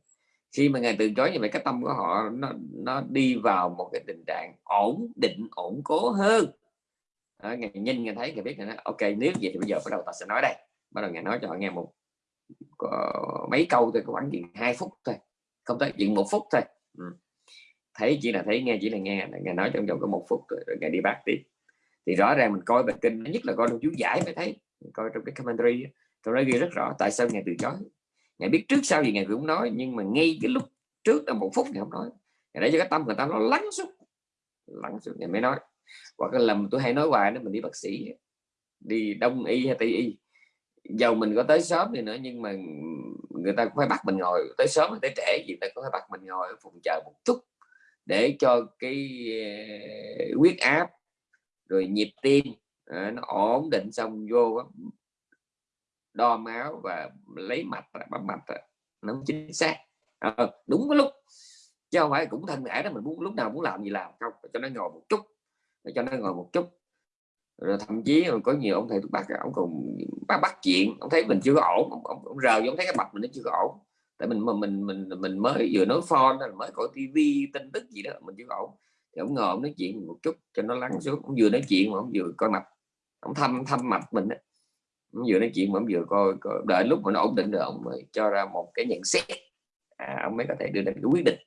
Khi mà ngài từ chối như vậy cái tâm của họ nó nó đi vào một cái tình trạng ổn định ổn cố hơn. À, ngài nhìn ngài thấy ngài biết ngài nói ok nếu vậy thì bây giờ bắt đầu ta sẽ nói đây. Bắt đầu ngài nói cho họ nghe một có mấy câu thôi khoảng chuyện hai phút thôi. Không tới chuyện một phút thôi. Ừ. thấy chỉ là thấy nghe chỉ là nghe. Ngài nói trong vòng có một phút rồi, rồi ngài đi bác tiếp thì rõ ràng mình coi bài kinh nhất là coi trong chú giải mới thấy coi trong cái commentary trong nói ghi rất rõ tại sao ngài từ chối. Ngài biết trước sau gì ngài cũng nói, nhưng mà ngay cái lúc trước là một phút ngài không nói. Ngài để cho cái tâm người ta nó lắng xuống lắng xuống, ngài mới nói. Hoặc là lầm tôi hay nói hoài đó, mình đi bác sĩ, đi đông y hay tây y. Dầu mình có tới sớm thì nữa, nhưng mà người ta cũng phải bắt mình ngồi. Tới sớm tới trễ gì ta cũng phải bắt mình ngồi ở phòng chờ một chút để cho cái ờ, huyết áp rồi nhịp tim à, nó ổn định xong vô đo máu và lấy mạch bấm mạch nó chính xác. À, đúng cái lúc chứ không phải cũng thân thể đó mình muốn lúc nào muốn làm gì làm không cho nó ngồi một chút để cho nó ngồi một chút. Rồi thậm chí có nhiều ông thầy thuốc bắc ông còn bắt bắt chuyện ông thấy mình chưa có ổn ông, ông, ông rờ ông thấy cái mặt mình nó chưa có ổn. Tại mình mà mình mình mình mới vừa nói phone mới coi tivi tin tức gì đó mình chưa có ổn ông ngồi ông nói chuyện một chút cho nó lắng xuống. Ông vừa nói chuyện mà ông vừa coi mặt. Ông thăm thăm mặt mình đó. ông vừa nói chuyện mà ông vừa coi, coi đợi lúc mà nó ổn định rồi ông mới cho ra một cái nhận xét. À, ông mới có thể đưa ra cái quyết định.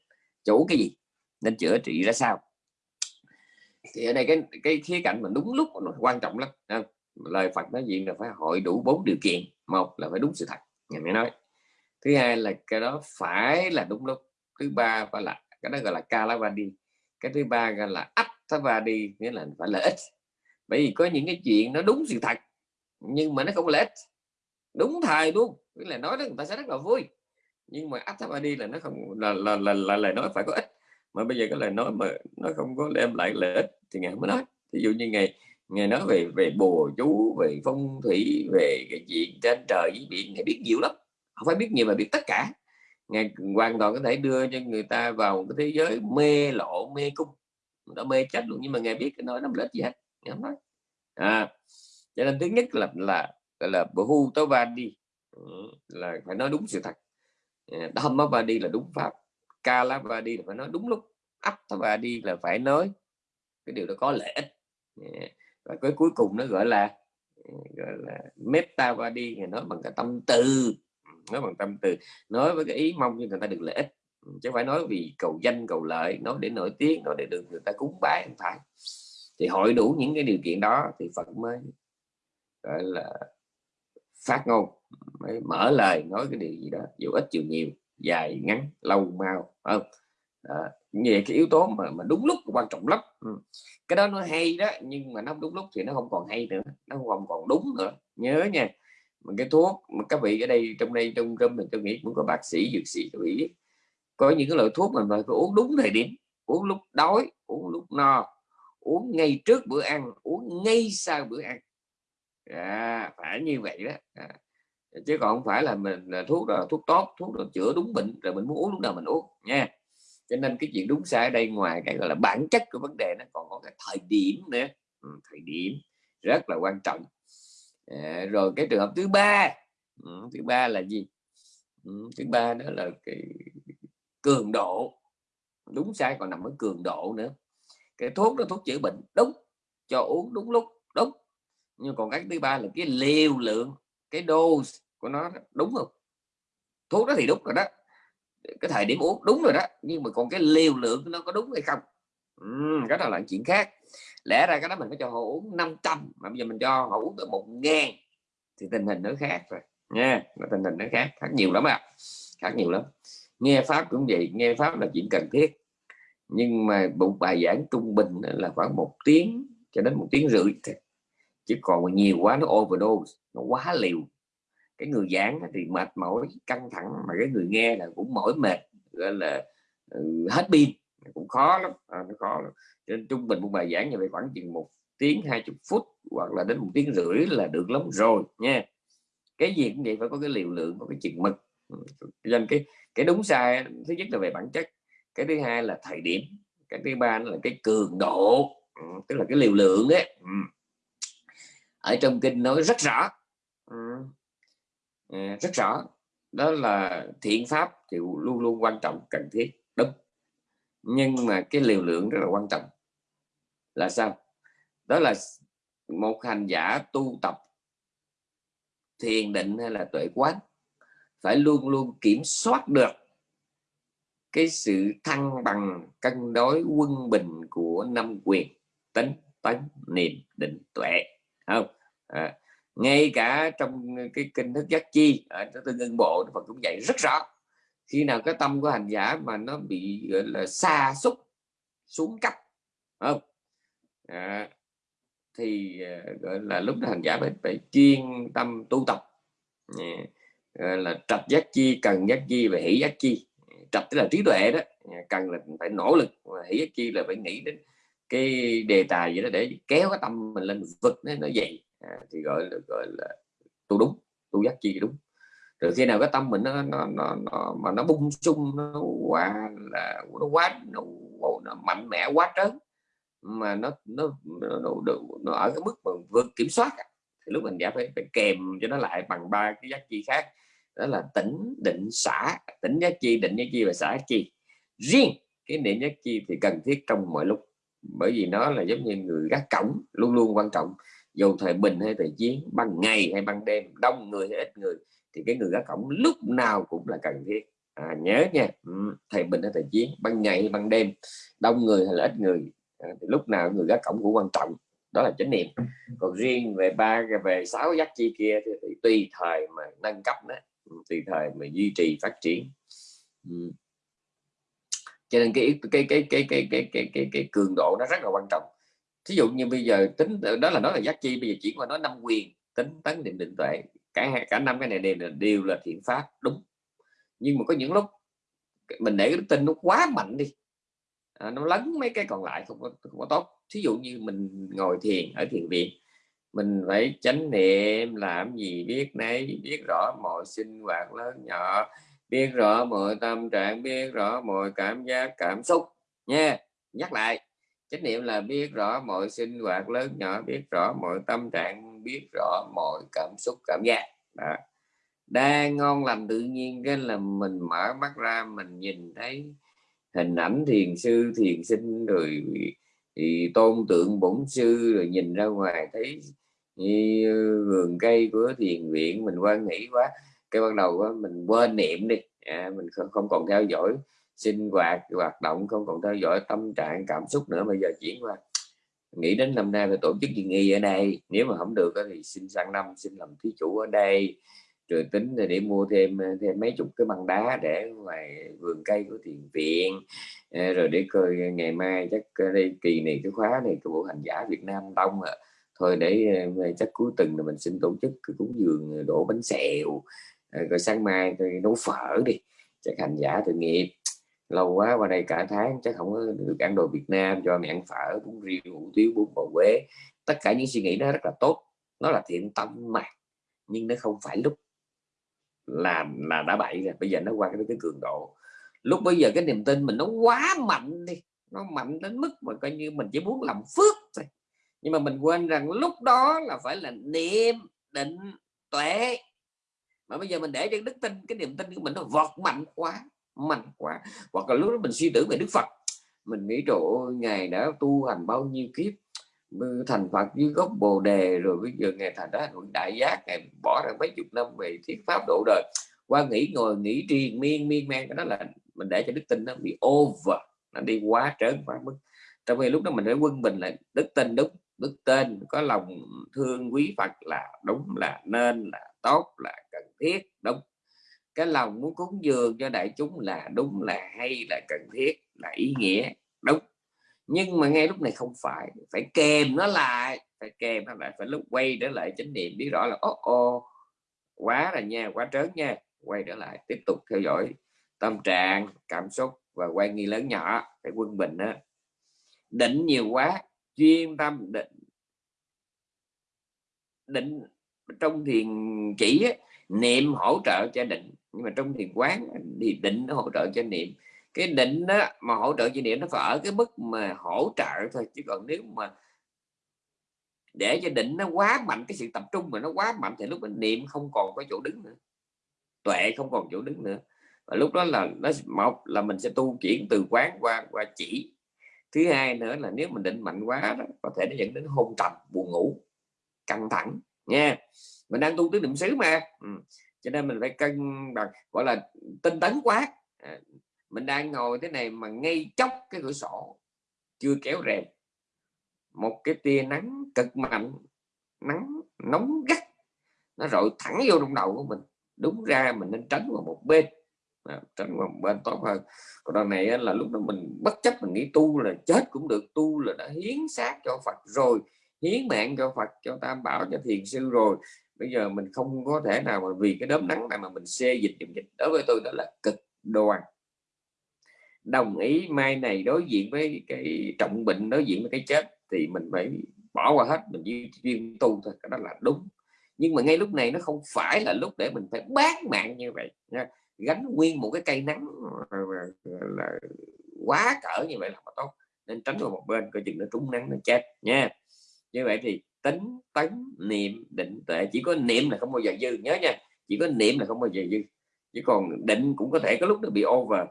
Chủ cái gì? Nên chữa trị ra sao? Thì ở đây cái cái khía cạnh mà đúng lúc nó quan trọng lắm. Lời Phật nói gì là phải hội đủ bốn điều kiện. Một là phải đúng sự thật ngày mới nói. Thứ hai là cái đó phải là đúng lúc. Thứ ba phải là cái đó gọi là kalavadi cái thứ ba gọi là đi nghĩa là phải lợi ích bởi vì có những cái chuyện nó đúng sự thật nhưng mà nó không lợi ích đúng thời luôn nghĩa là nói đó người ta sẽ rất là vui. Nhưng mà attavadi là nó không là là, là, là lời nói phải có ích mà bây giờ cái lời nói mà nó không có đem lại lợi ích thì ngày mới nói. Ví dụ như ngày ngày nói về về bùa chú về phong thủy về cái chuyện trên trời với biển thì biết nhiều lắm. Không phải biết nhiều mà biết tất cả ngài hoàn toàn có thể đưa cho người ta vào cái thế giới mê lộ, mê cung. Đã mê chết luôn, nhưng mà ngài biết cái nói nó lợi gì hết, ngài nói. À cho nên thứ nhất là là là bhu tố va đi ừ, là phải nói đúng sự thật. À, Đâm va đi là đúng pháp, ca lá va đi là phải nói đúng lúc ấp va đi là phải nói cái điều đó có lợi ích. À, và cái cuối cùng nó gọi là à, gọi là meta va đi nói bằng cái tâm từ nói bằng tâm từ, nói với cái ý mong cho người ta được lợi ích chứ phải nói vì cầu danh, cầu lợi, nói để nổi tiếng, nói để được người ta cúng bái không phải thì hội đủ những cái điều kiện đó thì Phật mới, gọi là, phát ngôn, mới mở lời nói cái điều gì đó, dù ít dù nhiều, dài, ngắn, lâu, mau không đó. về cái yếu tố mà mà đúng lúc quan trọng lắm ừ. cái đó nó hay đó, nhưng mà nó đúng lúc thì nó không còn hay nữa, nó không còn đúng nữa nhớ nha mà cái thuốc mà các vị ở đây trong đây trong trong mình tôi nghĩ cũng có bác sĩ dược sĩ tôi nghĩ. Có những cái loại thuốc mà phải uống đúng thời điểm uống lúc đói uống lúc no uống ngay trước bữa ăn uống ngay sau bữa ăn. À, phải như vậy đó. À. chứ còn không phải là mình là thuốc là thuốc tốt thuốc là chữa đúng bệnh rồi mình muốn uống lúc nào mình uống nha. Cho nên cái chuyện đúng sai ở đây ngoài cái gọi là bản chất của vấn đề nó còn có cái thời điểm nữa. Ừ, thời điểm rất là quan trọng à, rồi cái trường hợp thứ ba. Ừ, thứ ba là gì? Ừ, thứ ba đó là cái cường độ. Đúng sai còn nằm ở cường độ nữa. Cái thuốc đó thuốc chữa bệnh đúng. Cho uống đúng lúc đúng. Nhưng còn cái thứ ba là cái liều lượng cái dose của nó đúng không? Thuốc đó thì đúng rồi đó. Cái thời điểm uống đúng rồi đó nhưng mà còn cái liều lượng nó có đúng hay không? Ừ, cái đó là chuyện khác lẽ ra cái đó mình phải cho họ uống 500 mà bây giờ mình cho họ uống tới một ngàn, thì tình hình nó khác rồi, nha tình hình nó khác khác nhiều lắm ạ à. khác nhiều lắm nghe pháp cũng vậy, nghe pháp là chuyện cần thiết, nhưng mà một bài giảng trung bình là khoảng một tiếng cho đến một tiếng rưỡi chứ còn nhiều quá nó overdose, nó quá liều cái người giảng thì mệt mỏi, căng thẳng, mà cái người nghe là cũng mỏi mệt, gọi là ừ, hết pin cũng khó lắm. À, nó khó lắm. Trên trung bình một bài giảng như vậy khoảng chừng một tiếng hai chục phút hoặc là đến một tiếng rưỡi là được lắm rồi nha. Cái gì cũng vậy phải có cái liều lượng có cái chừng mực. Nên cái cái đúng sai thứ nhất là về bản chất cái thứ hai là thời điểm cái thứ ba là cái cường độ tức là cái liều lượng ấy ở trong kinh nói rất rõ à, rất rõ. Đó là thiện pháp thì luôn luôn quan trọng cần thiết. Đúng nhưng mà cái liều lượng rất là quan trọng. Là sao? Đó là một hành giả tu tập thiền định hay là tuệ quán phải luôn luôn kiểm soát được cái sự thăng bằng cân đối quân bình của năm quyền tính tấn niệm định tuệ. Không? À, ngay cả trong cái kinh thức giác chi ở tương ngân bộ Phật cũng dạy rất rõ khi nào cái tâm của hành giả mà nó bị gọi là xa xúc xuống cấp không? À, thì ờ, gọi là lúc đó hành giả phải, phải chuyên tâm tu tập. À, là trạch giác chi cần giác chi và hỷ giác chi. Trạch tức là trí tuệ đó. Cần là phải nỗ lực hỷ giác chi là phải nghĩ đến cái đề tài gì đó để kéo cái tâm mình lên vực nó nó dậy. À, thì gọi là gọi là tu đúng tu giác chi đúng rồi khi nào cái tâm mình nó nó, nó, nó mà nó bung sung nó quá là nó quá nó, nó mạnh mẽ quá trớn mà nó nó nó, nó, nó ở cái mức mà vượt kiểm soát thì lúc mình đã phải, phải kèm cho nó lại bằng ba cái giác chi khác đó là tỉnh định xã. Tỉnh giác chi định giác chi và xã chi. Riêng cái niệm giác chi thì cần thiết trong mọi lúc bởi vì nó là giống như người gác cổng luôn luôn quan trọng. Dù thời bình hay thời chiến ban ngày hay ban đêm đông người hay ít người thì cái người gác cổng lúc nào cũng là cần thiết. À, nhớ nha ừ, thầy bình ở thời chiến ban ngày ban đêm đông người hay là ít người à, thì lúc nào người gác cổng cũng quan trọng đó là chánh niệm. Còn riêng về ba về sáu giác chi kia thì, thì tùy thời mà nâng cấp đó tùy thời mà duy trì phát triển. Cho nên cái cái cái cái cái cái cái cái, cái cường độ nó rất là quan trọng. Thí dụ như bây giờ tính đó là nói là giác chi bây giờ chuyển qua nói năm quyền tính tấn định định tuệ cả hai cả năm cái này đều là đều là thiện pháp đúng. Nhưng mà có những lúc mình để cái đức tin nó quá mạnh đi à, nó lấn mấy cái còn lại không có, không có tốt. Thí dụ như mình ngồi thiền ở thiền viện mình phải chánh niệm làm gì biết nấy biết rõ mọi sinh hoạt lớn nhỏ biết rõ mọi tâm trạng biết rõ mọi cảm giác cảm xúc nha. Nhắc lại chánh niệm là biết rõ mọi sinh hoạt lớn nhỏ biết rõ mọi tâm trạng biết rõ mọi cảm xúc cảm giác. Đó. đang ngon lành tự nhiên cái là mình mở mắt ra mình nhìn thấy hình ảnh thiền sư thiền sinh rồi thì tôn tượng bổn sư rồi nhìn ra ngoài thấy vườn cây của thiền viện mình quan nghĩ quá cái ban đầu đó, mình quên niệm đi. À, mình không, không còn theo dõi sinh hoạt hoạt động, không còn theo dõi tâm trạng, cảm xúc nữa. Bây giờ chuyển qua. Nghĩ đến năm nay phải tổ chức gì nghi ở đây? Nếu mà không được thì xin sang năm, xin làm thí chủ ở đây. Rồi tính để mua thêm thêm mấy chục cái băng đá để ngoài vườn cây của thiền viện. Ờ, rồi để coi ngày mai chắc ờ, đây, kỳ này, cái khóa này cái bộ hành giả Việt Nam đông à thôi để ờ, chắc cuối tuần là mình xin tổ chức cái cúng dường đổ bánh xèo. Rồi sáng mai tôi nấu phở đi. Chắc hành giả tự nghiệp lâu quá qua đây cả tháng chắc không có được ăn đồ Việt Nam cho mẹ ăn phở bún riêu hủ tiếu bún bò quế tất cả những suy nghĩ đó rất là tốt. Nó là thiện tâm mà nhưng nó không phải lúc là là đã bậy rồi. Bây giờ nó qua cái, cái cường độ. Lúc bây giờ cái niềm tin mình nó quá mạnh đi nó mạnh đến mức mà coi như mình chỉ muốn làm phước thôi. Nhưng mà mình quên rằng lúc đó là phải là niệm định tuệ. Mà bây giờ mình để cho đức tin cái niềm tin của mình nó vọt mạnh quá mạnh quá. Hoặc là lúc đó mình suy tưởng về đức phật. Mình nghĩ chỗ ngài đã tu hành bao nhiêu kiếp thành phật dưới gốc bồ đề, rồi bây giờ ngài thành đó đại giác, ngài bỏ ra mấy chục năm về thuyết pháp độ đời. Qua nghĩ, ngồi nghĩ triền miên miên man, cái đó là mình để cho đức tin nó bị over, nó đi quá trớn quá mức. Trong khi lúc đó mình phải quân bình là đức tin đúng, đức tên, có lòng thương quý Phật là đúng, là nên, là tốt, là cần thiết, đúng cái lòng muốn cúng dường cho đại chúng là đúng, là hay, là cần thiết, là ý nghĩa, đúng. Nhưng mà ngay lúc này không phải phải kèm nó lại, phải kèm nó lại, phải lúc quay trở lại chánh niệm biết rõ là ô ô quá là nha, quá trớn nha. Quay trở lại, tiếp tục theo dõi tâm trạng, cảm xúc và quay nghi lớn nhỏ, phải quân bình đó định nhiều quá, chuyên tâm định định trong thiền chỉ niệm hỗ trợ cho định. Nhưng mà trong thiền quán thì định nó hỗ trợ cho niệm. Cái định đó mà hỗ trợ cho niệm nó phải ở cái mức mà hỗ trợ thôi. Chứ còn nếu mà để cho định nó quá mạnh cái sự tập trung mà nó quá mạnh thì lúc mình niệm không còn có chỗ đứng nữa. Tuệ không còn chỗ đứng nữa. Và lúc đó là nó một là mình sẽ tu chuyển từ quán qua qua chỉ. Thứ hai nữa là nếu mình định mạnh quá đó, có thể nó dẫn đến hôn trầm buồn ngủ căng thẳng nha mình đang tu tứ niệm xứ mà. Ừ. cho nên mình phải cân bằng gọi là tinh tấn quá. À, mình đang ngồi thế này mà ngay chốc cái cửa sổ chưa kéo rèm. Một cái tia nắng cực mạnh nắng nóng gắt nó rọi thẳng vô trong đầu của mình. Đúng ra mình nên tránh vào một bên. À, tránh vào một bên tốt hơn. Còn đoạn này là lúc đó mình bất chấp mình nghĩ tu là chết cũng được tu là đã hiến xác cho Phật rồi hiến mạng cho Phật, cho Tam Bảo cho thiền sư rồi. Bây giờ mình không có thể nào mà vì cái đốm nắng này mà mình xê dịch dùm dịch. Đối với tôi đó là cực đoan. Đồng ý mai này đối diện với cái trọng bệnh, đối diện với cái chết thì mình phải bỏ qua hết, mình chỉ chuyên tu thôi, cái đó là đúng. Nhưng mà ngay lúc này nó không phải là lúc để mình phải bán mạng như vậy, nha. gánh nguyên một cái cây nắng là quá cỡ như vậy là tốt. Nên tránh vào một bên, coi chừng nó trúng nắng nó chết, nha như vậy thì tính tấn niệm định tuệ chỉ có niệm là không bao giờ dư nhớ nha chỉ có niệm là không bao giờ dư. Chứ còn định cũng có thể có lúc nó bị over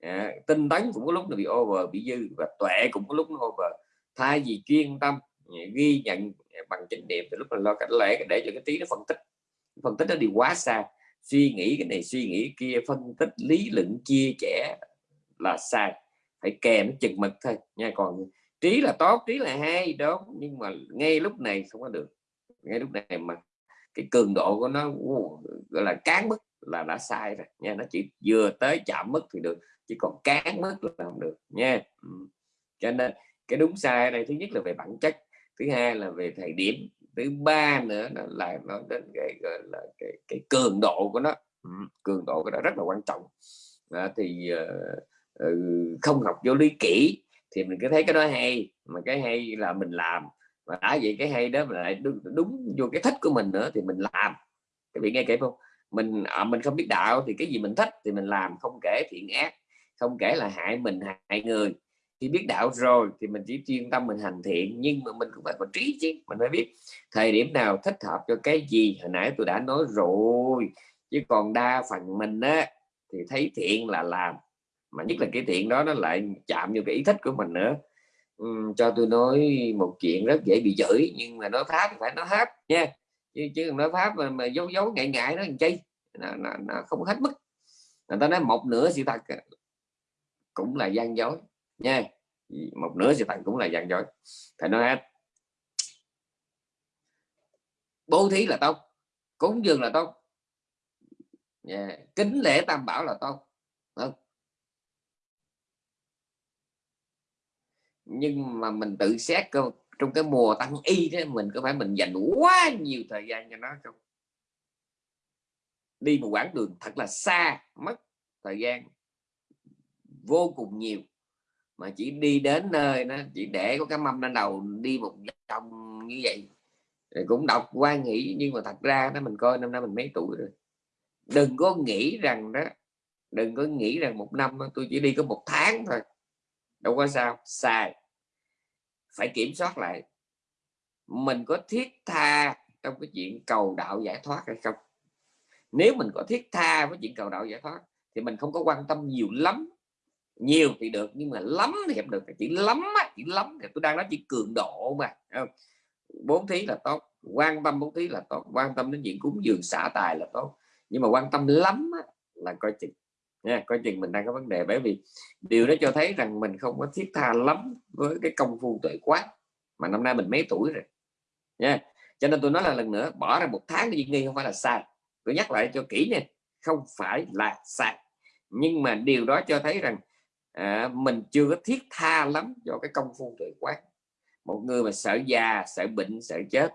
à, tinh tấn cũng có lúc nó bị over bị dư và tuệ cũng có lúc nó over. Thay vì chuyên tâm à, ghi nhận à, bằng chánh niệm thì lúc mình lo cảnh lẽ để cho cái tí nó phân tích. Phân tích nó đi quá xa suy nghĩ cái này suy nghĩ kia phân tích lý luận chia sẻ là sai. Phải kèm chừng mực thôi nha còn trí là tốt trí là hay đó nhưng mà ngay lúc này không có được. Ngay lúc này mà cái cường độ của nó gọi là cán mức là đã sai rồi nha nó chỉ vừa tới chạm mức thì được chỉ còn cán mức là không được nha. Ừ. cho nên cái đúng sai ở đây thứ nhất là về bản chất thứ hai là về thời điểm thứ ba nữa là là nó đến cái gọi là cái, cái cường độ của nó. Ừ, cường độ của nó rất là quan trọng. À, thì uh, không học vô lý kỹ thì mình cứ thấy cái đó hay mà cái hay là mình làm. Và đã vậy cái hay đó lại đúng, đúng vô cái thích của mình nữa thì mình làm. Các vị nghe kể không? Mình à, mình không biết đạo thì cái gì mình thích thì mình làm không kể thiện ác không kể là hại mình hại người. Khi biết đạo rồi thì mình chỉ chuyên tâm mình hành thiện nhưng mà mình cũng phải có trí chứ mình phải biết thời điểm nào thích hợp cho cái gì. Hồi nãy tôi đã nói rồi chứ còn đa phần mình á thì thấy thiện là làm mà nhất là cái thiện đó nó lại chạm vào cái ý thích của mình nữa. Uhm, cho tôi nói một chuyện rất dễ bị chửi nhưng mà nói pháp phải nói hết nha. Chứ chứ nói pháp mà, mà giấu giấu ngại ngại nó làm chi? Nó, nó, nó không hết mức. Người ta nói một nửa sự thật cũng là gian dối nha. Một nửa sự thật cũng là gian dối. Phải nói hết. Bố thí là tốt cúng dường là tốt. Yeah. kính lễ tam bảo là tốt. Không? Nhưng mà mình tự xét cơ, trong cái mùa tăng y đó, mình có phải mình dành quá nhiều thời gian cho nó không? Đi một quãng đường thật là xa, mất thời gian, vô cùng nhiều. Mà chỉ đi đến nơi nó chỉ để có cái mâm lên đầu, đi một vòng như vậy. Rồi cũng đọc quan nghĩ, nhưng mà thật ra nó mình coi năm nay mình mấy tuổi rồi? Đừng có nghĩ rằng đó, đừng có nghĩ rằng một năm tôi chỉ đi có một tháng thôi. Đâu có sao, sai phải kiểm soát lại. Mình có thiết tha trong cái chuyện cầu đạo giải thoát hay không? Nếu mình có thiết tha với chuyện cầu đạo giải thoát thì mình không có quan tâm nhiều lắm. Nhiều thì được nhưng mà lắm thì không được. Chỉ lắm á, chỉ lắm thì tôi đang nói chỉ cường độ mà bốn thí là tốt quan tâm bốn thí là tốt quan tâm đến chuyện cúng dường xả tài là tốt. Nhưng mà quan tâm lắm á, là coi chừng nha coi chừng mình đang có vấn đề. Bởi vì điều đó cho thấy rằng mình không có thiết tha lắm với cái công phu tuệ quát mà năm nay mình mấy tuổi rồi. Nha cho nên tôi nói là lần nữa bỏ ra một tháng đi nghi không phải là sai. Tôi nhắc lại cho kỹ nha không phải là sai. Nhưng mà điều đó cho thấy rằng à, mình chưa có thiết tha lắm cho cái công phu tuệ quát một người mà sợ già sợ bệnh sợ chết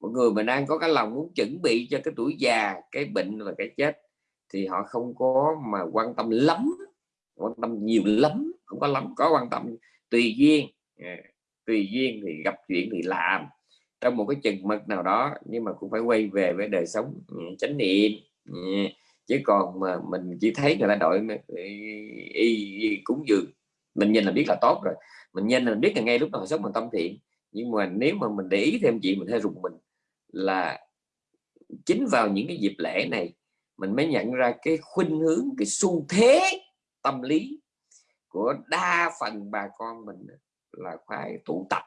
một người mà đang có cái lòng muốn chuẩn bị cho cái tuổi già cái bệnh và cái chết thì họ không có mà quan tâm lắm quan tâm nhiều lắm không có lắm có quan tâm tùy duyên. À, tùy duyên thì gặp chuyện thì làm. Trong một cái chừng mực nào đó nhưng mà cũng phải quay về với đời sống ừ, chánh niệm. Ừ, chứ còn mà mình chỉ thấy người ta đội ừ, y, cúng dường mình nhìn là biết là tốt rồi. Mình nhìn là biết là ngay lúc nào sống mình tâm thiện. Nhưng mà nếu mà mình để ý thêm chị mình hơi rùng mình là chính vào những cái dịp lễ này mình mới nhận ra cái khuynh hướng, cái xu thế tâm lý của đa phần bà con mình là khoái tụ tập,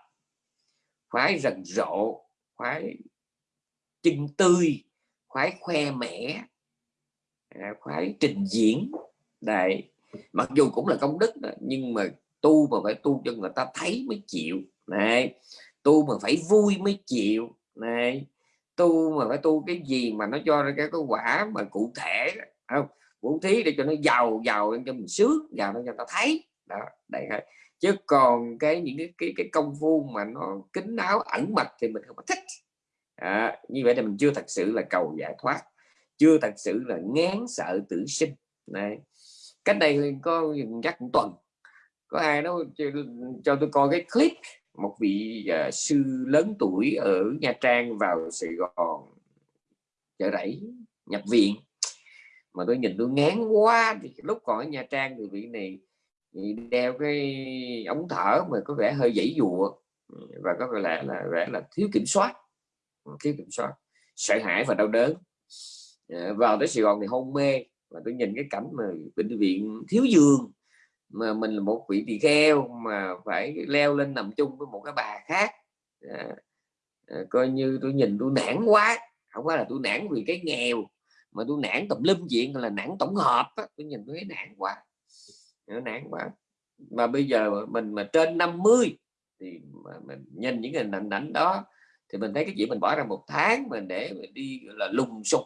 khoái rần rộ, khoái chân tươi, khoái khoe mẽ à, khoái trình diễn. Đại mặc dù cũng là công đức nhưng mà tu mà phải tu cho người ta thấy mới chịu. Này tu mà phải vui mới chịu. Này tu mà phải tu cái gì mà nó cho ra cái, cái quả mà cụ thể không? Vũ thí để cho nó giàu giàu cho mình sướng giàu cho người ta thấy. Đó đây chứ còn cái những cái cái, cái công phu mà nó kín đáo ẩn mật thì mình không có thích. À, như vậy thì mình chưa thật sự là cầu giải thoát chưa thật sự là ngán sợ tử sinh. Này cách đây có chắc một tuần. Có ai đó cho, cho tôi coi cái clip một vị uh, sư lớn tuổi ở Nha Trang vào Sài Gòn chợ rẫy nhập viện. Mà tôi nhìn tôi ngán quá thì lúc còn ở Nha Trang thì vị này thì đeo cái ống thở mà có vẻ hơi dãy dụa và có vẻ là vẻ là thiếu kiểm soát. Ừ, thiếu kiểm soát. Sợ hãi và đau đớn. Ờ, vào tới Sài Gòn thì hôn mê và tôi nhìn cái cảnh mà bệnh viện thiếu giường mà mình là một vị tỳ kheo mà phải leo lên nằm chung với một cái bà khác à, à, coi như tôi nhìn tôi nản quá không phải là tôi nản vì cái nghèo mà tôi nản tùm lum chuyện là nản tổng hợp á. tôi nhìn tôi thấy nản quá nản quá mà bây giờ mình mà trên 50 thì mà mình nhìn những hình ảnh, ảnh đó thì mình thấy cái chuyện mình bỏ ra một tháng mình để mình đi là lùng sục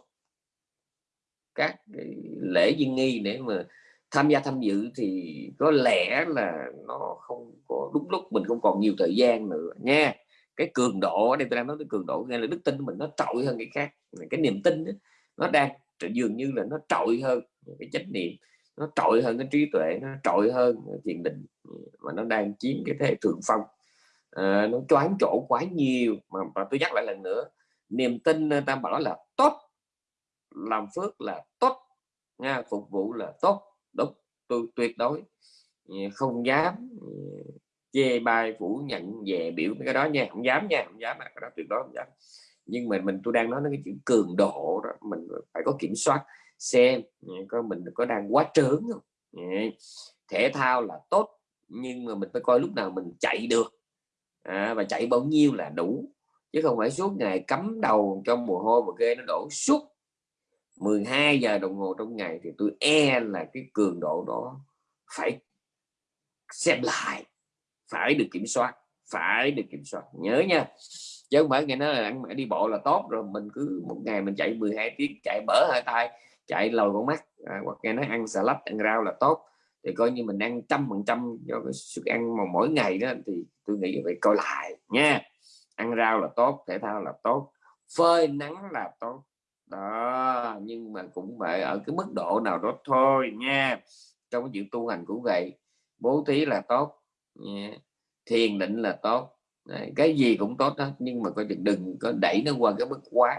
các cái lễ duyên nghi để mà tham gia tham dự thì có lẽ là nó không có đúng lúc mình không còn nhiều thời gian nữa nha. Cái cường độ ở đây tôi đang nói cái cường độ nghe là đức tin của mình nó trội hơn cái khác. Cái niềm tin đó, nó đang dường như là nó trội hơn cái trách niệm nó trội hơn cái trí tuệ nó trội hơn thiền định ừ, mà nó đang chiếm cái thế thượng phong. À, nó choáng chỗ quá nhiều. Mà, mà tôi nhắc lại lần nữa niềm tin ờ, ta bảo là tốt làm phước là tốt nha phục vụ là tốt tôi tuyệt đối ừ, không dám ừ, chê bai phủ nhận về biểu cái đó nha. Không dám nha không dám mà cái đó tuyệt đối không dám. Nhưng mà mình tôi đang nói đến cái chữ cường độ đó mình phải có kiểm soát xem ừ, có mình có đang quá trớn không? Thể thao là tốt nhưng mà mình phải coi lúc nào mình chạy được. À, và chạy bao nhiêu là đủ chứ không phải suốt ngày cắm đầu trong mồ hôi mà ghê nó đổ suốt 12 giờ đồng hồ trong ngày thì tôi e là cái cường độ đó phải xem lại phải được kiểm soát phải được kiểm soát. Nhớ nha chứ không phải nghe nói là ăn đi bộ là tốt rồi mình cứ một ngày mình chạy 12 tiếng chạy bở hai tay chạy lồi con mắt. À, hoặc nghe nói ăn xà lách ăn rau là tốt. Thì coi như mình ăn trăm phần trăm do cái sức ăn mà mỗi ngày đó thì tôi nghĩ phải coi lại nha. Ăn rau là tốt thể thao là tốt phơi nắng là tốt đó nhưng mà cũng phải ở cái mức độ nào đó thôi nha. Trong cái chuyện tu hành cũng vậy bố thí là tốt nha. thiền định là tốt. Đấy, cái gì cũng tốt đó nhưng mà coi chừng đừng có đẩy nó qua cái mức quá.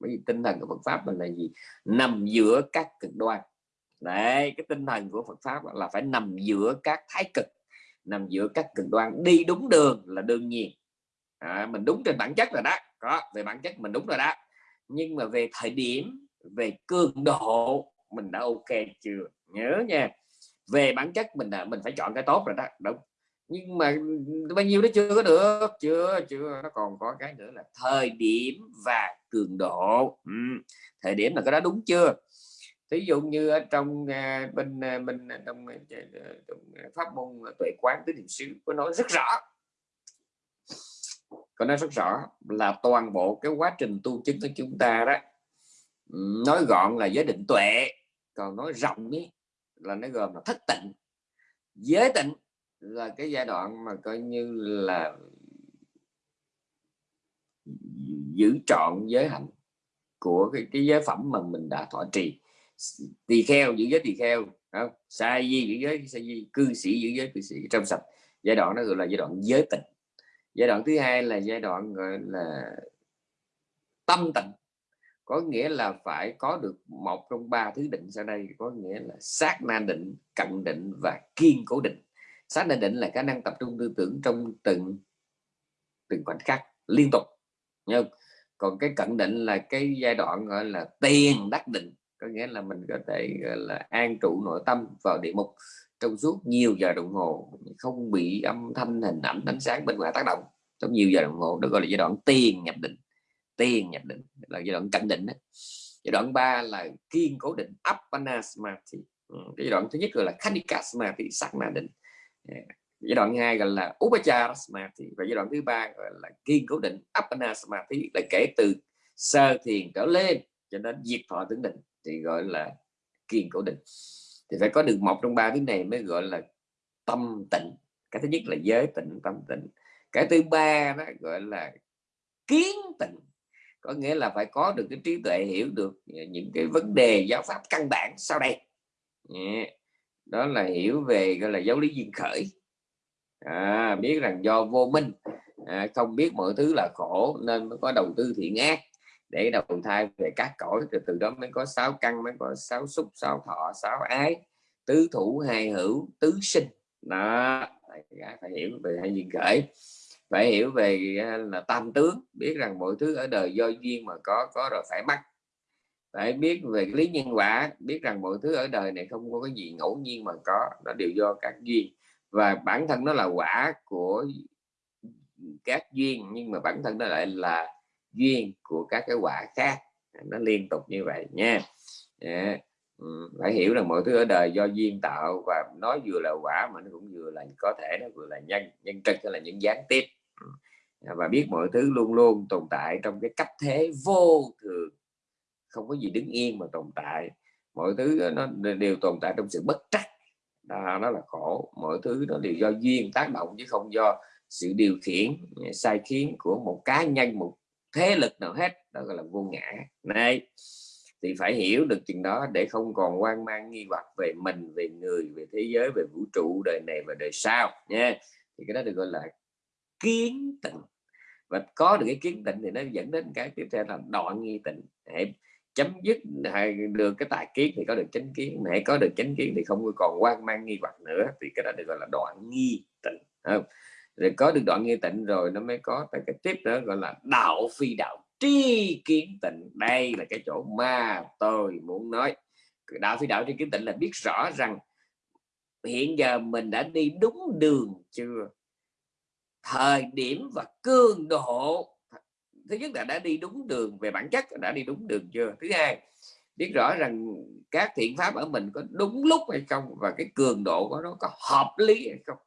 Bởi vì tinh thần của Phật pháp là gì? Nằm giữa các cực đoan. Đấy cái tinh thần của Phật pháp là phải nằm giữa các thái cực nằm giữa các cực đoan. Đi đúng đường là đương nhiên. À, mình đúng trên bản chất rồi đó. Có về bản chất mình đúng rồi đó nhưng mà về thời điểm về cường độ mình đã ok chưa? Nhớ nha. Về bản chất mình đã mình phải chọn cái tốt rồi đó đúng. Nhưng mà bao nhiêu đó chưa có được chưa chưa nó còn có cái nữa là thời điểm và cường độ. Ừ. thời điểm là cái đó đúng chưa? Thí dụ như ở trong uh, bên uh, bên à, trong, uh, trong pháp môn tuệ quán tứ niệm xứ có nói rất rõ có nói rất rõ là toàn bộ cái quá trình tu chứng của chúng ta đó nói gọn là giới định tuệ còn nói rộng ý, là nó gồm là thất tịnh. Giới tịnh là cái giai đoạn mà coi như là giữ trọn giới hạnh của cái, cái giới phẩm mà mình đã thọ trì. Tỳ kheo giữ giới tỳ kheo không? Sa di giữ giới sa di cư sĩ giữ giới cư sĩ trong sạch. Giai đoạn đó gọi là giai đoạn giới tịnh giai đoạn thứ hai là giai đoạn, gọi là, tâm tịnh. Có nghĩa là phải có được một trong ba thứ định sau đây. Có nghĩa là sát na định, cận định và kiên cố định. Sát na định là khả năng tập trung tư tưởng trong từng từng khoảnh khắc liên tục. Nhưng còn cái cận định là cái giai đoạn, gọi là tiền đắc định. Có nghĩa là mình có thể, gọi là, an trụ nội tâm vào địa mục trong suốt nhiều giờ đồng hồ không bị âm thanh hình ảnh ánh sáng bên ngoài tác động. Trong nhiều giờ đồng hồ đó gọi là giai đoạn tiền nhập định tiền nhập định là giai đoạn cận định đó. giai đoạn 3 là kiên cố định appana ừ, cái giai đoạn thứ nhất gọi là khanika samadhi sắc na định giai đoạn hai gọi là upachara và giai đoạn thứ ba gọi là kiên cố định appana là kể từ sơ thiền trở lên cho đến diệt thọ tưởng định thì gọi là kiên cố định thì phải có được một trong ba cái này mới gọi là tâm tịnh. Cái thứ nhất là giới tịnh tâm tịnh. Cái thứ ba đó gọi là kiến tịnh. Có nghĩa là phải có được cái trí tuệ hiểu được những cái vấn đề giáo pháp căn bản sau đây. Đó là hiểu về gọi là giáo lý duyên khởi. À, biết rằng do vô minh. À, không biết mọi thứ là khổ nên mới có đầu tư thiện ác để đầu thai về các cõi, rồi từ đó mới có sáu căn, mới có sáu xúc, sáu thọ, sáu ái, tứ thủ, hai hữu, tứ sinh. Đó phải hiểu về hai duyên khởi. Phải hiểu về à, là tam tướng, biết rằng mọi thứ ở đời do duyên mà có có rồi phải mất phải biết về lý nhân quả, biết rằng mọi thứ ở đời này không có cái gì ngẫu nhiên mà có, nó đều do các duyên. Và bản thân nó là quả của các duyên, nhưng mà bản thân nó lại là duyên của các cái quả khác. Nó liên tục như vậy nha. Yeah. Ừ, phải hiểu rằng mọi thứ ở đời do duyên tạo và nó vừa là quả mà nó cũng vừa là có thể nó vừa là nhân nhân trực hay là những gián tiếp. Ừ. Dạ, và biết mọi thứ luôn luôn tồn tại trong cái cách thế vô thường. Không có gì đứng yên mà tồn tại. Mọi thứ nó đều tồn tại trong sự bất trắc. Đó, nó là khổ. Mọi thứ nó đều do duyên tác động chứ không do sự điều khiển sai khiến của một cá nhân một thế lực nào hết, đó gọi là vô ngã. Này thì phải hiểu được chừng đó để không còn quan mang, nghi hoặc về mình, về người, về thế giới, về vũ trụ, đời này và đời sau nha thì cái đó được gọi là kiến tịnh. Và có được cái kiến tịnh thì nó dẫn đến cái tiếp theo là đoạn nghi tịnh. Hãy chấm dứt hay được cái tài kiến thì có được chánh kiến hãy có được chánh kiến thì không còn quan mang, nghi hoặc nữa. Thì cái đó được gọi là đoạn nghi tịnh, không? Rồi có được đoạn nghi tịnh rồi nó mới có cái tiếp đó gọi là đạo phi đạo tri kiến tịnh. Đây là cái chỗ mà tôi muốn nói. Đạo phi đạo tri kiến tịnh là biết rõ rằng hiện giờ mình đã đi đúng đường chưa? Thời điểm và cường độ. Thứ nhất là đã đi đúng đường, về bản chất đã đi đúng đường chưa? Thứ hai, biết rõ rằng các thiện pháp ở mình có đúng lúc hay không và cái cường độ của nó có hợp lý hay không?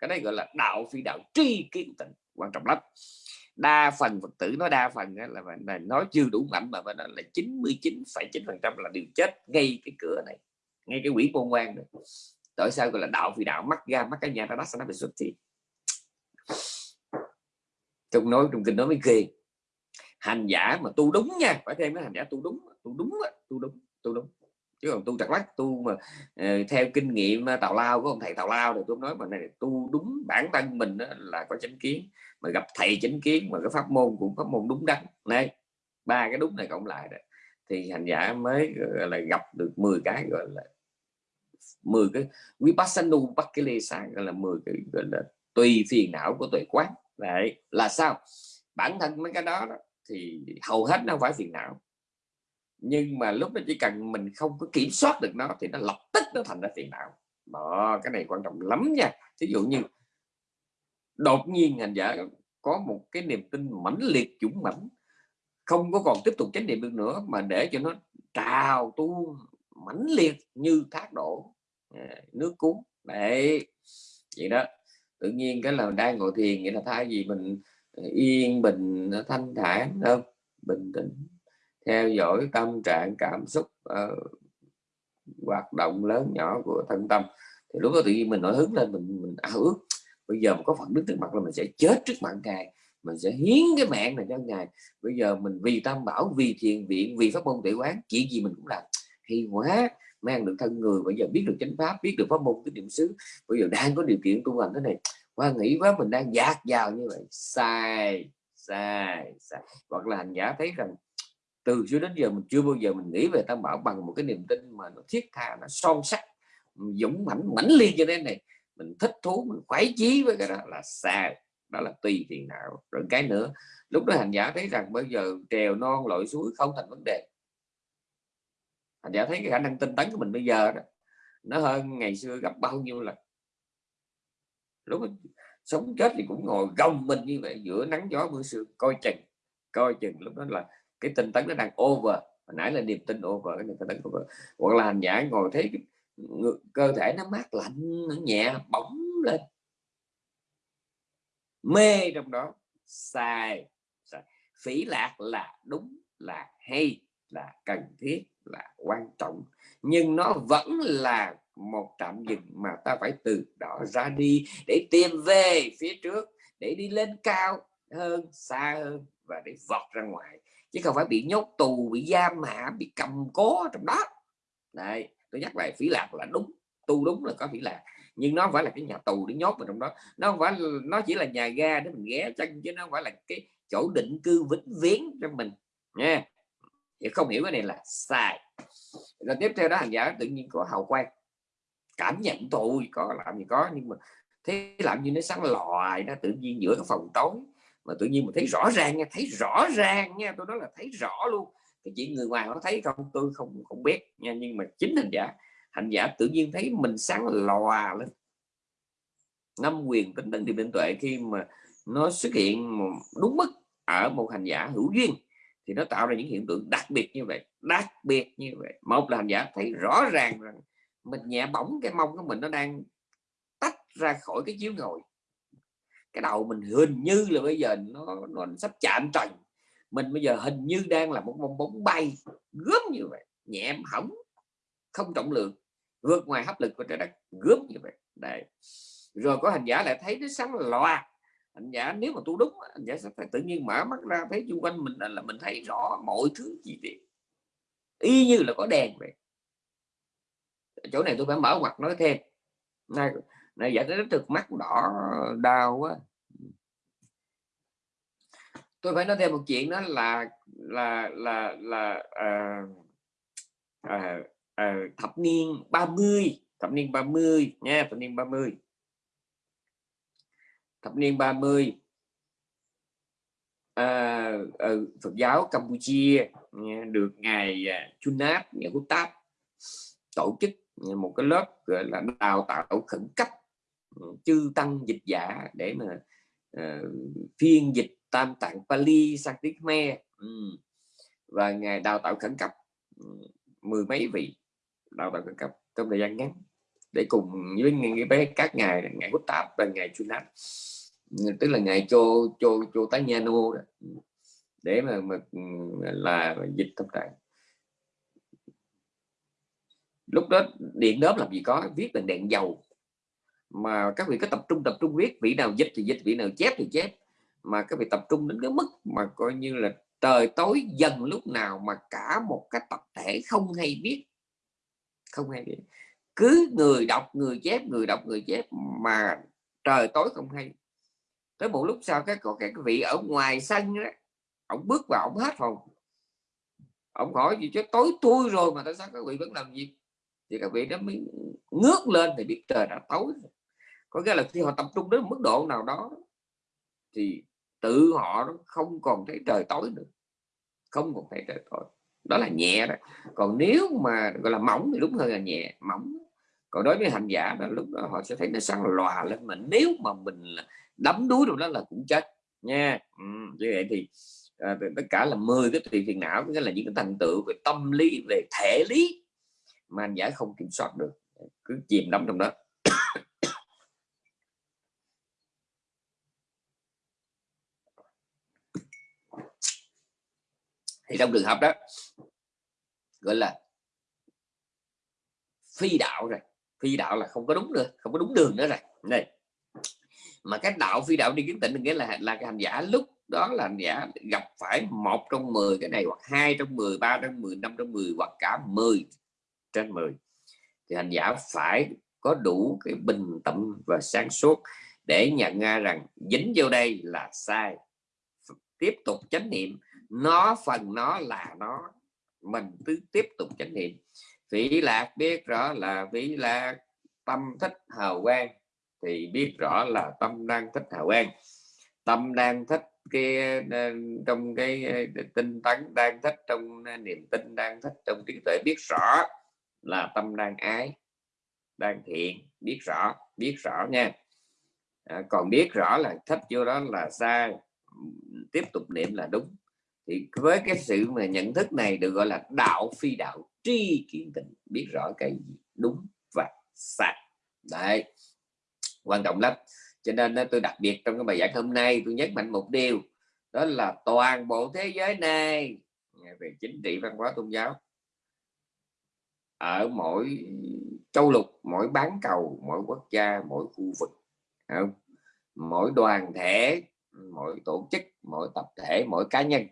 Cái đấy gọi là đạo phi đạo tri kiến tịnh quan trọng lắm. Đa phần phật tử nói đa phần là, là nói chưa đủ mạnh mà nó là 99,9 phần trăm là đều chết ngay cái cửa này ngay cái quỷ môn quan này. Tại sao gọi là đạo phi đạo? Mắt ra mắt cái nhà ta sẽ nó bị xuất thì. Trong nói trong kinh nói mới ghê. Hành giả mà tu đúng nha phải thêm cái hành giả tu đúng tu đúng tu đúng tu đúng chứ còn tu chặt lắc tu mà uh, theo kinh nghiệm ờ, tào lao của ông thầy tào lao thì tôi nói mà này tu đúng bản thân mình đó là có chánh kiến mà gặp thầy chánh kiến mà cái pháp môn cũng pháp môn đúng đắn. Này ba cái đúng này cộng lại đó thì hành giả mới gọi là gặp được 10 cái gọi là 10 cái vipassana pakilesa gọi là 10 cái gọi là tùy phiền não của tuệ quán. Đấy là sao? Bản thân mấy cái đó, đó thì hầu hết nó không phải phiền não nhưng mà lúc đó chỉ cần mình không có kiểm soát được nó thì nó lập tức nó thành ra phiền não. Đó, cái này quan trọng lắm nha. Ví dụ như đột nhiên hành giả có một cái niềm tin mãnh liệt, dũng mãnh, không có còn tiếp tục chánh niệm được nữa mà để cho nó trào tu mãnh liệt như thác đổ à, nước cuốn. Đấy, vậy đó. Tự nhiên cái là đang ngồi thiền nghĩa là thay vì mình à, yên, bình, thanh thản, không, bình tĩnh theo dõi tâm trạng cảm xúc uh, hoạt động lớn nhỏ của thân tâm. Thì lúc đó tự nhiên mình nổi hứng lên mình mình ảo ước bây giờ mà có phận đứng trước mặt là mình sẽ chết trước mặt ngài mình sẽ hiến cái mạng này cho ngài. Bây giờ mình vì tam bảo vì thiền viện vì pháp môn tự quán chuyện gì mình cũng làm. Hay quá mang được thân người bây giờ biết được chánh pháp biết được pháp môn cái niệm xứ bây giờ đang có điều kiện tu hành thế này. Qua nghĩ quá mình đang dạt vào như vậy. Sai sai sai. Hoặc là hành giả thấy rằng từ xưa đến giờ mình chưa bao giờ mình nghĩ về tam bảo bằng một cái niềm tin mà nó thiết tha, nó son sắc, dũng mãnh mãnh liệt như thế này. Mình thích thú, mình khoái chí với cái đó là xa, đó là tùy phiền não. Rồi cái nữa, lúc đó hành giả thấy rằng bây giờ trèo non lội suối không thành vấn đề. Hành giả thấy cái khả năng tinh tấn của mình bây giờ đó, nó hơn ngày xưa gặp bao nhiêu lần. Lúc sống chết thì cũng ngồi gồng mình như vậy, giữa nắng gió mưa sương, coi chừng coi chừng. Lúc đó là cái tinh tấn nó đang over. Hồi nãy là niềm tin over cái niềm tin over. Hoặc là hành giả ngồi thấy cơ thể nó mát lạnh nó nhẹ bóng lên. Mê trong đó. Sai, sai. phỉ lạc là đúng là hay là cần thiết là quan trọng. Nhưng nó vẫn là một trạm dừng mà ta phải từ đó ra đi để tìm về phía trước để đi lên cao hơn, xa hơn và để vọt ra ngoài. Chứ không phải bị nhốt tù, bị giam hạ bị cầm cố trong đó. Này tôi nhắc lại phỉ lạc là đúng tu đúng là có phỉ lạc. Nhưng nó phải là cái nhà tù để nhốt vào trong đó. Nó không phải, nó chỉ là nhà ga để mình ghé chân, chứ nó không phải là cái chỗ định cư vĩnh viễn cho mình, nha. Không hiểu cái này là sai. Rồi tiếp theo đó, hành giả tự nhiên có hào quang. Cảm nhận tôi, có làm gì có, nhưng mà thế làm như nó sáng lòi nó tự nhiên giữa cái phòng tối mà tự nhiên mình thấy rõ ràng nha, thấy rõ ràng nha, tôi nói là thấy rõ luôn. Cái chuyện người ngoài nó thấy không, tôi không không biết nha, nhưng mà chính hành giả hành giả tự nhiên thấy mình sáng lòa lên. Năm quyền tính tấn điểm định tuệ khi mà nó xuất hiện đúng mức ở một hành giả hữu duyên, thì nó tạo ra những hiện tượng đặc biệt như vậy, đặc biệt như vậy. Một là hành giả thấy rõ ràng rằng mình nhẹ bỏng cái mông của mình nó đang tách ra khỏi cái chiếu ngồi cái đầu mình hình như là bây giờ nó nó sắp chạm trần. Mình bây giờ hình như đang là một bong bóng bay, gớm như vậy, nhẹ hỏng, không trọng lượng, vượt ngoài hấp lực của trái đất, gớm như vậy. Đấy. rồi có hành giả lại thấy nó sáng loa hành giả nếu mà tu đúng, hành giả sẽ tự nhiên mở mắt ra, thấy xung quanh mình là mình thấy rõ mọi thứ gì tiết. Y như là có đèn vậy. Chỗ này tôi phải mở ngoặt nói thêm này này giả tới thực mắt đỏ đau quá tôi phải nói thêm một chuyện đó là là là là à, à, à, thập niên 30 thập niên 30 nha thập niên 30 thập niên 30 à, ở Phật giáo Campuchia nha, được ngài à, Chunat ngài Hút Táp tổ chức một cái lớp gọi là đào tạo khẩn cấp Ừ, chư tăng dịch giả để mà uh, phiên dịch tam tạng Pali sang tiếng Khmer ừ. và ngài đào tạo khẩn cấp ừ, mười mấy vị đào tạo khẩn cấp trong thời gian ngắn để cùng với với các ngài ngài Quốc Tạp và ngài Chunat ừ, tức là ngài Chô Chô Chô Tá Nha Nô để mà, mà là dịch tâm tạng. Lúc đó điện đớp làm gì có viết bằng đèn dầu mà các vị có tập trung tập trung viết, vị nào dịch thì dịch, vị nào chép thì chép. Mà các vị tập trung đến cái mức mà coi như là trời tối dần lúc nào mà cả một cái tập thể không hay viết. Không hay viết. Cứ người đọc, người chép, người đọc, người chép mà trời tối không hay. Tới một lúc sau cái có cái vị ở ngoài sân đó ông bước vào ông hết phòng ông hỏi gì chứ, tối tôi rồi mà tại sao các vị vẫn làm gì thì các vị đó mới ngước lên thì biết trời đã tối có nghĩa là khi họ tập trung đến mức độ nào đó thì tự họ không còn thấy trời tối nữa. Không còn thấy trời tối. Đó là nhẹ đó. Còn nếu mà gọi là mỏng thì đúng hơn là nhẹ mỏng. Còn đối với hành giả đó lúc đó họ sẽ thấy nó sáng lòa lên mà nếu mà mình đắm đuối rồi đó là cũng chết nha. Ừ, như vậy thì à, tất cả là 10 cái tùy phiền não nghĩa là những cái thành tựu về tâm lý về thể lý mà anh giả không kiểm soát được. Cứ chìm đắm trong đó. Thì trong trường hợp đó, gọi là phi đạo rồi. Phi đạo là không có đúng nữa, không có đúng đường nữa rồi. Này mà cái đạo phi đạo đi kiến tịnh nghĩa là là cái hành giả. Lúc đó là hành giả gặp phải một trong 10 cái này, hoặc hai trong 10 ba trong 10 năm trong 10 hoặc cả 10 trên 10 thì hành giả phải có đủ cái bình tâm và sáng suốt để nhận ra rằng dính vô đây là sai. Tiếp tục chánh niệm nó phần nó là nó. Mình cứ tiếp tục chánh niệm. Vĩ lạc biết rõ là vĩ lạc tâm thích hào quang thì biết rõ là tâm đang thích hào quang. Tâm đang thích cái ờ, trong cái ờ, tinh tấn đang thích trong ờ, niềm tin đang thích trong trí tuệ biết rõ là tâm đang ái đang thiện biết rõ biết rõ nha. À, còn biết rõ là thích vô đó là sai. Tiếp tục niệm là đúng thì với cái sự mà nhận thức này được gọi là đạo phi đạo tri kiến tịnh, biết rõ cái gì đúng và sai. Đấy. Quan trọng lắm. Cho nên tôi đặc biệt trong cái bài giảng hôm nay, tôi nhấn mạnh một điều, đó là toàn bộ thế giới này về chính trị, văn hóa, tôn giáo, ở mỗi châu lục, mỗi bán cầu, mỗi quốc gia, mỗi khu vực không? mỗi đoàn thể, mỗi tổ chức, mỗi tập thể, mỗi cá nhân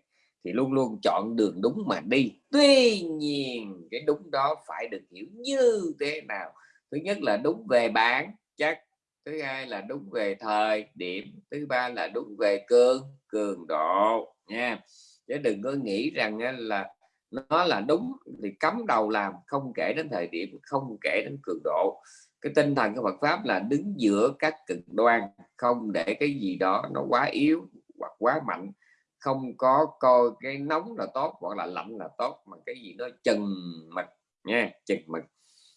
thì luôn luôn chọn đường đúng mà đi. Tuy nhiên, cái đúng đó phải được hiểu như thế nào. Thứ nhất là đúng về bản chất, thứ hai là đúng về thời điểm, thứ ba là đúng về cương cường độ, nha. Chứ đừng có nghĩ rằng là nó là đúng thì cấm đầu làm, không kể đến thời điểm, không kể đến cường độ. Cái tinh thần của Phật pháp là đứng giữa các cực đoan, không để cái gì đó nó quá yếu hoặc quá mạnh không có coi cái nóng là tốt hoặc là lạnh là tốt mà cái gì nó chừng mực nha chừng mực.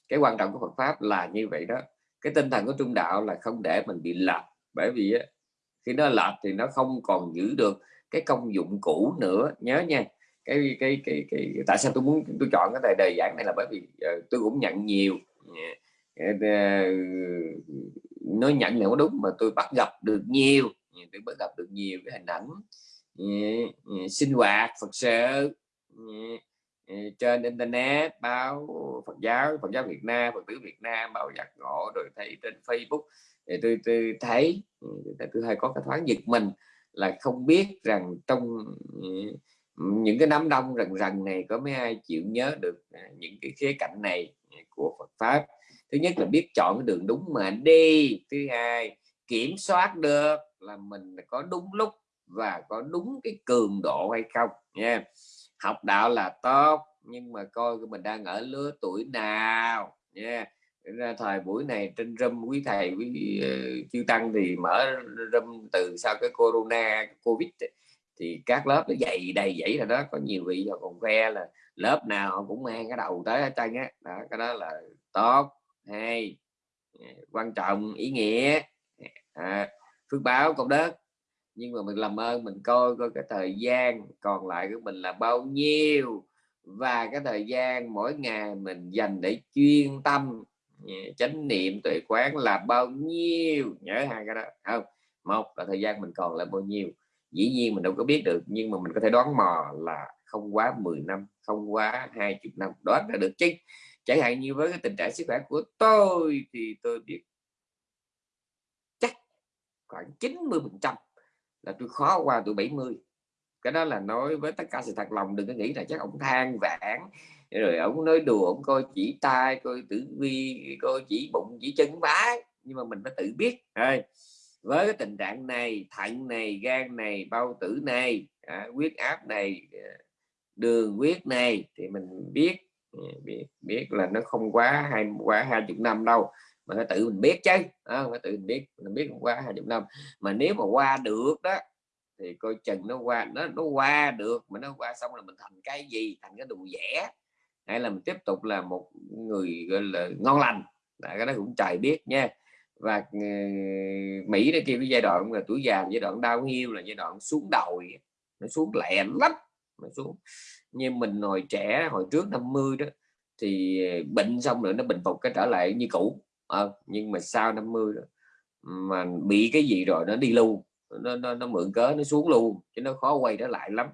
Cái quan trọng của Phật pháp là như vậy đó. Cái tinh thần của trung đạo là không để mình bị lệch bởi vì khi nó lệch thì nó không còn giữ được cái công dụng cũ nữa. Nhớ nha cái cái cái, cái, tại sao tôi muốn tôi chọn cái đề giảng này là bởi vì uh, tôi cũng nhận nhiều. Uh, nó nhận là có đúng mà tôi bắt gặp được nhiều. Tôi bắt gặp được nhiều cái hình ảnh. Ừ, ừ, sinh hoạt Phật sự ừ, trên internet báo Phật giáo Phật giáo Việt Nam Phật tử Việt Nam báo giặc ngộ rồi thấy trên Facebook. Thì tôi, tôi thấy tôi hay có cái thoáng giật mình là không biết rằng trong những cái đám đông rần rần này có mấy ai chịu nhớ được à, những cái khía cạnh này của Phật pháp. Thứ nhất là biết chọn cái đường đúng mà đi. Thứ hai kiểm soát được là mình có đúng lúc và có đúng cái cường độ hay không nha. Học đạo là tốt nhưng mà coi mình đang ở lứa tuổi nào nha. Ra thời buổi này trên râm quý thầy quý uh, chư tăng thì mở râm từ sau cái corona covid thì các lớp nó dày đầy dãy là đó. Có nhiều vị họ còn khoe là lớp nào cũng mang cái đầu tới hết trơn á. Đó cái đó là tốt hay quan trọng ý nghĩa. À, phước báo công đức nhưng mà mình làm ơn, mình coi coi cái thời gian còn lại của mình là bao nhiêu. Và cái thời gian mỗi ngày mình dành để chuyên tâm chánh niệm tuệ quán là bao nhiêu. Nhớ hai cái đó, không? Một là thời gian mình còn là bao nhiêu. Dĩ nhiên mình đâu có biết được, nhưng mà mình có thể đoán mò là không quá 10 năm, không quá 20 năm. Đoán ra được chứ. Chẳng hạn như với cái tình trạng sức khỏe của tôi thì tôi biết chắc khoảng 90 phần trăm là tôi khó qua tuổi 70 cái đó là nói với tất cả sự thật lòng đừng có nghĩ là chắc ông than vãn. Rồi ông nói đùa ông coi chỉ tay coi tử vi coi chỉ bụng chỉ chân bái nhưng mà mình phải tự biết thôi với cái tình trạng này thận này gan này bao tử này à, huyết áp này à, đường huyết này thì mình biết à, biết biết là nó không quá hai quá hai chục năm đâu mà phải tự mình biết chứ à, phải tự mình biết mình biết qua hai chục năm. Mà nếu mà qua được đó thì coi chừng nó qua nó nó qua được mà nó qua xong là mình thành cái gì thành cái đồ vẽ hay là mình tiếp tục là một người gọi là ngon lành. Là cái đó cũng trời biết nha. Và ờ, Mỹ đây kia cái giai đoạn là tuổi già giai đoạn đau hiu là giai đoạn xuống đồi, nó xuống lẹ lắm nó xuống. Như mình hồi trẻ hồi trước 50 đó thì ờ, bệnh xong rồi nó bình phục cái trở lại như cũ à, nhưng mà sau 50 đó, mà bị cái gì rồi nó đi lưu nó, nó, nó mượn cớ nó xuống luôn chứ nó khó quay trở lại lắm.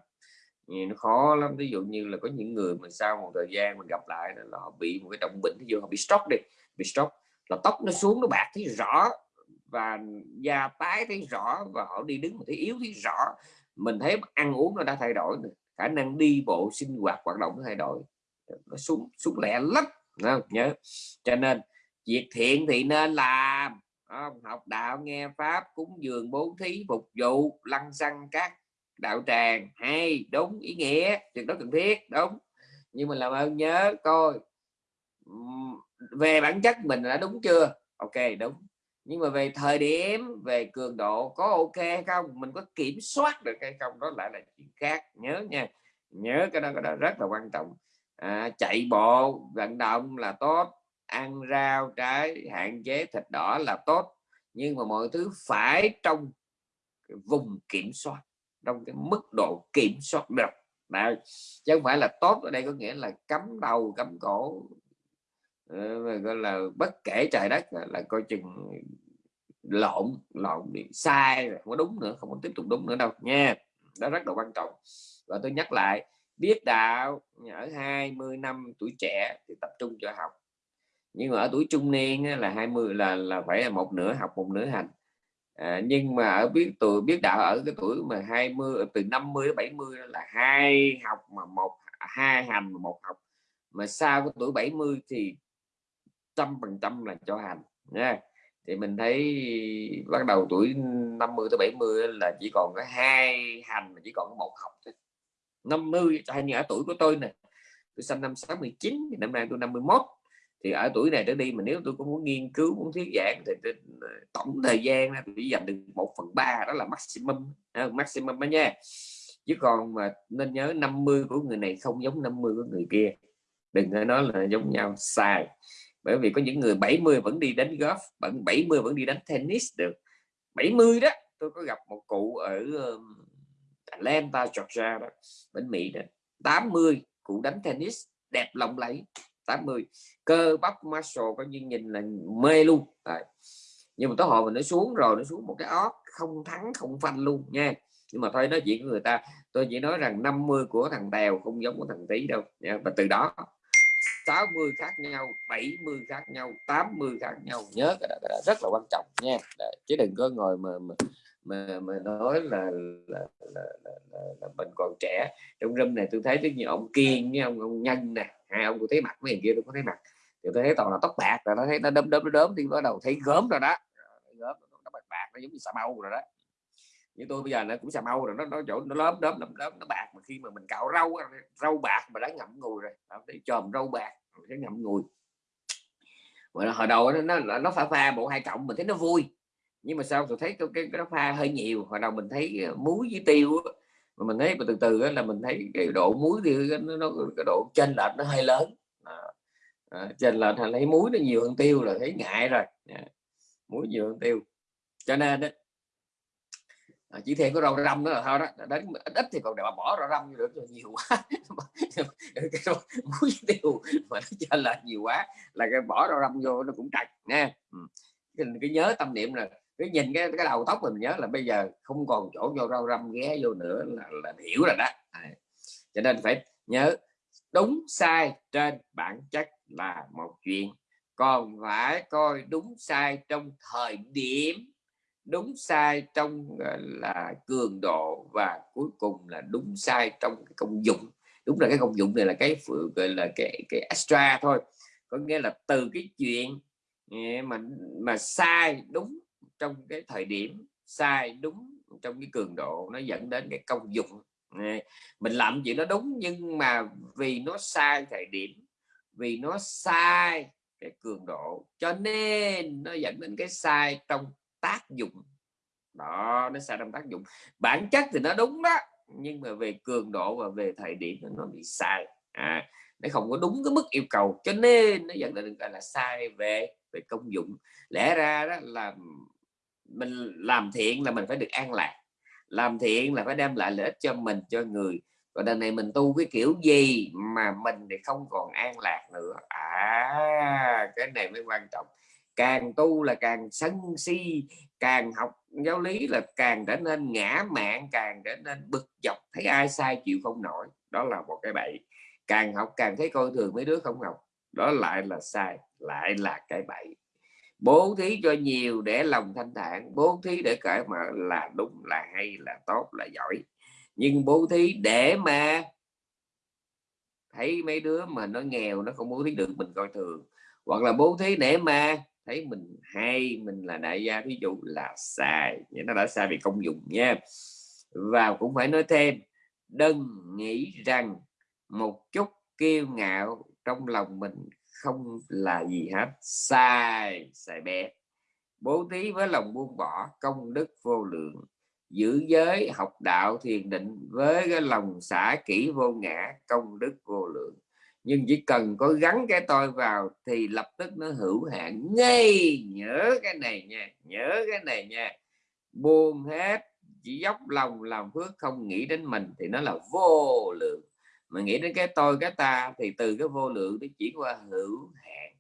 Nó khó lắm ví dụ như là có những người mà sau một thời gian mình gặp lại là họ bị một cái trọng bệnh ví dụ họ bị stroke đi bị stroke là tóc nó xuống nó bạc thấy rõ và da tái thấy rõ và họ đi đứng thấy yếu thấy rõ. Mình thấy ăn uống nó đã thay đổi khả năng đi bộ sinh hoạt hoạt động nó thay đổi. Nó xuống xuống lẹ lắm không? nhớ. Cho nên việc thiện thì nên làm. Không? học đạo nghe pháp cúng dường bố thí phục vụ lăng xăng các đạo tràng. Hay đúng ý nghĩa việc đó cần thiết đúng. Nhưng mình làm ơn nhớ coi về bản chất mình đã đúng chưa? Ok đúng. Nhưng mà về thời điểm về cường độ có ok không? Mình có kiểm soát được hay không? Đó lại là chuyện khác. Nhớ nha. Nhớ cái đó cái đó rất là quan trọng. À, chạy bộ vận động là tốt ăn rau, trái, hạn chế thịt đỏ là tốt. Nhưng mà mọi thứ phải trong cái vùng kiểm soát, trong cái mức độ kiểm soát được. Đấy. chứ không phải là tốt ở đây có nghĩa là cấm đầu cấm cổ ờ, gọi là bất kể trời đất, là coi chừng lộn lộn bị sai không có đúng nữa, không có tiếp tục đúng nữa đâu nha. Đó rất là quan trọng. Và tôi nhắc lại, biết đạo ở 20 năm tuổi trẻ thì tập trung cho học nhưng mà ở tuổi trung niên là 20 là là phải là một nửa học một nửa hành. À, nhưng mà ở biết tuổi biết đạo ở cái tuổi mà 20 từ 50 đến 70 là hai học mà một hai hành một học. Mà sau cái tuổi 70 thì trăm phần trăm là cho hành nha thì mình thấy bắt đầu tuổi 50 tới 70 là chỉ còn có hai hành mà chỉ còn có một học thôi. 50 hay như ở tuổi của tôi nè tôi sinh năm 69 năm nay tôi 51 thì ở tuổi này trở đi mà nếu tôi có muốn nghiên cứu muốn thuyết giảng thì tôi, ờ, tổng thời gian tôi chỉ dành được một phần ba đó là maximum ờ, maximum đó nha. Chứ còn mà nên nhớ 50 của người này không giống 50 của người kia. Đừng có nói là giống nhau sai. Bởi vì có những người 70 vẫn đi đánh golf vẫn 70 vẫn đi đánh tennis được. 70 đó tôi có gặp một cụ ở Atlanta Georgia đó bên Mỹ đó. 80 cụ đánh tennis đẹp lộng lẫy. 80 cơ bắp muscle có như nhìn là mê luôn. Đấy. nhưng mà tới hồi mình nó xuống rồi nó xuống một cái ót không thắng không phanh luôn nha. Nhưng mà thôi nói chuyện của người ta tôi chỉ nói rằng 50 của thằng tèo không giống của thằng tí đâu. Và từ đó 60 khác nhau 70 khác nhau 80 khác nhau. Nhớ cái đó, cái đó rất là quan trọng nha. Đấy, chứ đừng có ngồi mà mà mà, mà nói là là, là, là, là, là mình còn trẻ. Trong râm này tôi thấy rất nhiều ông kiên với ông ông nhân nè hai ông tôi thấy mặt mấy người kia tôi có thấy mặt. Thì tôi thấy toàn là tóc bạc rồi nó thấy nó đớm đớm nó đớm thì bắt đầu thấy gớm rồi đó. Gớm nó bạc bạc nó giống như xà mâu rồi đó. Như tôi bây giờ nó cũng xà mâu rồi nó nó chỗ nó lớn đớm đớm đớm nó bạc mà khi mà mình cạo rau rau bạc mà đã ngậm ngùi rồi thấy chòm rau bạc thấy ngậm ngùi. Mà hồi đầu nó nó, nó pha pha bộ hai cộng mình thấy nó vui nhưng mà sao tôi thấy cái, cái, nó pha hơi nhiều hồi đầu mình thấy ờ, muối với tiêu mà mình thấy từ từ là mình thấy cái độ muối thì nó, nó cái độ chênh lệch nó hơi lớn. À, chênh lệch lấy muối nó nhiều hơn tiêu là thấy ngại rồi. À, muối nhiều hơn tiêu. Cho nên đó, à, chỉ thêm có rau răm nữa là thôi đó. Đến ít, ít thì còn để mà bỏ rau răm được nhiều quá. [laughs] Cái muối tiêu mà nó chênh lệch nhiều quá là cái bỏ rau răm vô nó cũng trật nha ừ. cái, cái nhớ tâm niệm là cái nhìn cái cái đầu tóc mình nhớ là bây giờ không còn chỗ vô rau răm ghé vô nữa là, là hiểu rồi đó. À. cho nên phải nhớ đúng sai trên bản chất là một chuyện. Còn phải coi đúng sai trong thời điểm đúng sai trong là cường độ và cuối cùng là đúng sai trong cái công dụng. Đúng là cái công dụng này là cái gọi là cái cái extra thôi. Có nghĩa là từ cái chuyện mà mà sai đúng trong cái thời điểm sai đúng trong cái cường độ nó dẫn đến cái công dụng. Mình làm chuyện nó đúng nhưng mà vì nó sai thời điểm vì nó sai cái cường độ cho nên nó dẫn đến cái sai trong tác dụng. Đó nó sai trong tác dụng. Bản chất thì nó đúng đó nhưng mà về cường độ và về thời điểm nó bị sai. À, nó không có đúng cái mức yêu cầu cho nên nó dẫn đến gọi là sai về về công dụng. Lẽ ra đó là mình làm thiện là mình phải được an lạc. Làm thiện là phải đem lại lợi ích cho mình, cho người. Còn đằng này mình tu cái kiểu gì mà mình thì không còn an lạc nữa. À cái này mới quan trọng. Càng tu là càng sân si, càng học giáo lý là càng trở nên ngã mạng càng trở nên bực dọc, thấy ai sai chịu không nổi. Đó là một cái bậy càng học càng thấy coi thường mấy đứa không học, đó lại là sai, lại là cái bậy bố thí cho nhiều để lòng thanh thản, bố thí để cởi mở là đúng, là hay, là tốt, là giỏi. Nhưng bố thí để mà thấy mấy đứa mà nó nghèo, nó không bố thí được, mình coi thường. Hoặc là bố thí để mà thấy mình hay, mình là đại gia ví dụ là sai. Nó đã sai về công dụng nha. Và cũng phải nói thêm, đừng nghĩ rằng một chút kiêu ngạo trong lòng mình không là gì hết. Sai sai bé. Bố thí với lòng buông bỏ, công đức vô lượng. Giữ giới, học đạo thiền định với cái lòng xả kỹ vô ngã, công đức vô lượng. Nhưng chỉ cần có gắn cái tôi vào thì lập tức nó hữu hạn. Ngay, nhớ cái này nha, nhớ cái này nha. Buông hết, chỉ dốc lòng, làm phước, không nghĩ đến mình thì nó là vô lượng mà nghĩ đến cái tôi cái ta thì từ cái vô lượng nó chuyển qua hữu hạn.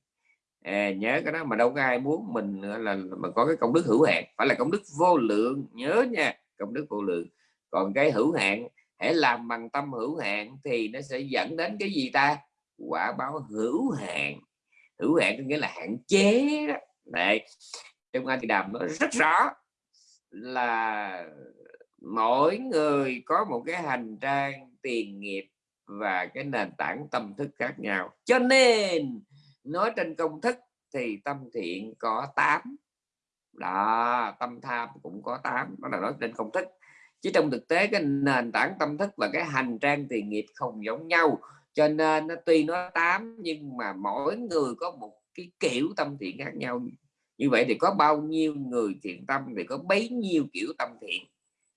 À, nhớ cái đó mà đâu có ai muốn mình là mà có cái công đức hữu hạn. Phải là công đức vô lượng nhớ nha công đức vô lượng. Còn cái hữu hạn hãy làm bằng tâm hữu hạn thì nó sẽ dẫn đến cái gì ta? Quả báo hữu hạn. Hữu hạn có nghĩa là hạn chế đó. Đấy. trong anh thì đàm nó rất rõ là mỗi người có một cái hành trang tiền nghiệp và cái nền tảng tâm thức khác nhau. Cho nên, nói trên công thức thì tâm thiện có 8 đó, tâm tham cũng có 8 đó là nói trên công thức. Chứ trong thực tế, cái nền tảng tâm thức và cái hành trang tiền nghiệp không giống nhau. Cho nên nó tuy nó 8 nhưng mà mỗi người có một cái kiểu tâm thiện khác nhau. Như vậy thì có bao nhiêu người thiện tâm, thì có bấy nhiêu kiểu tâm thiện.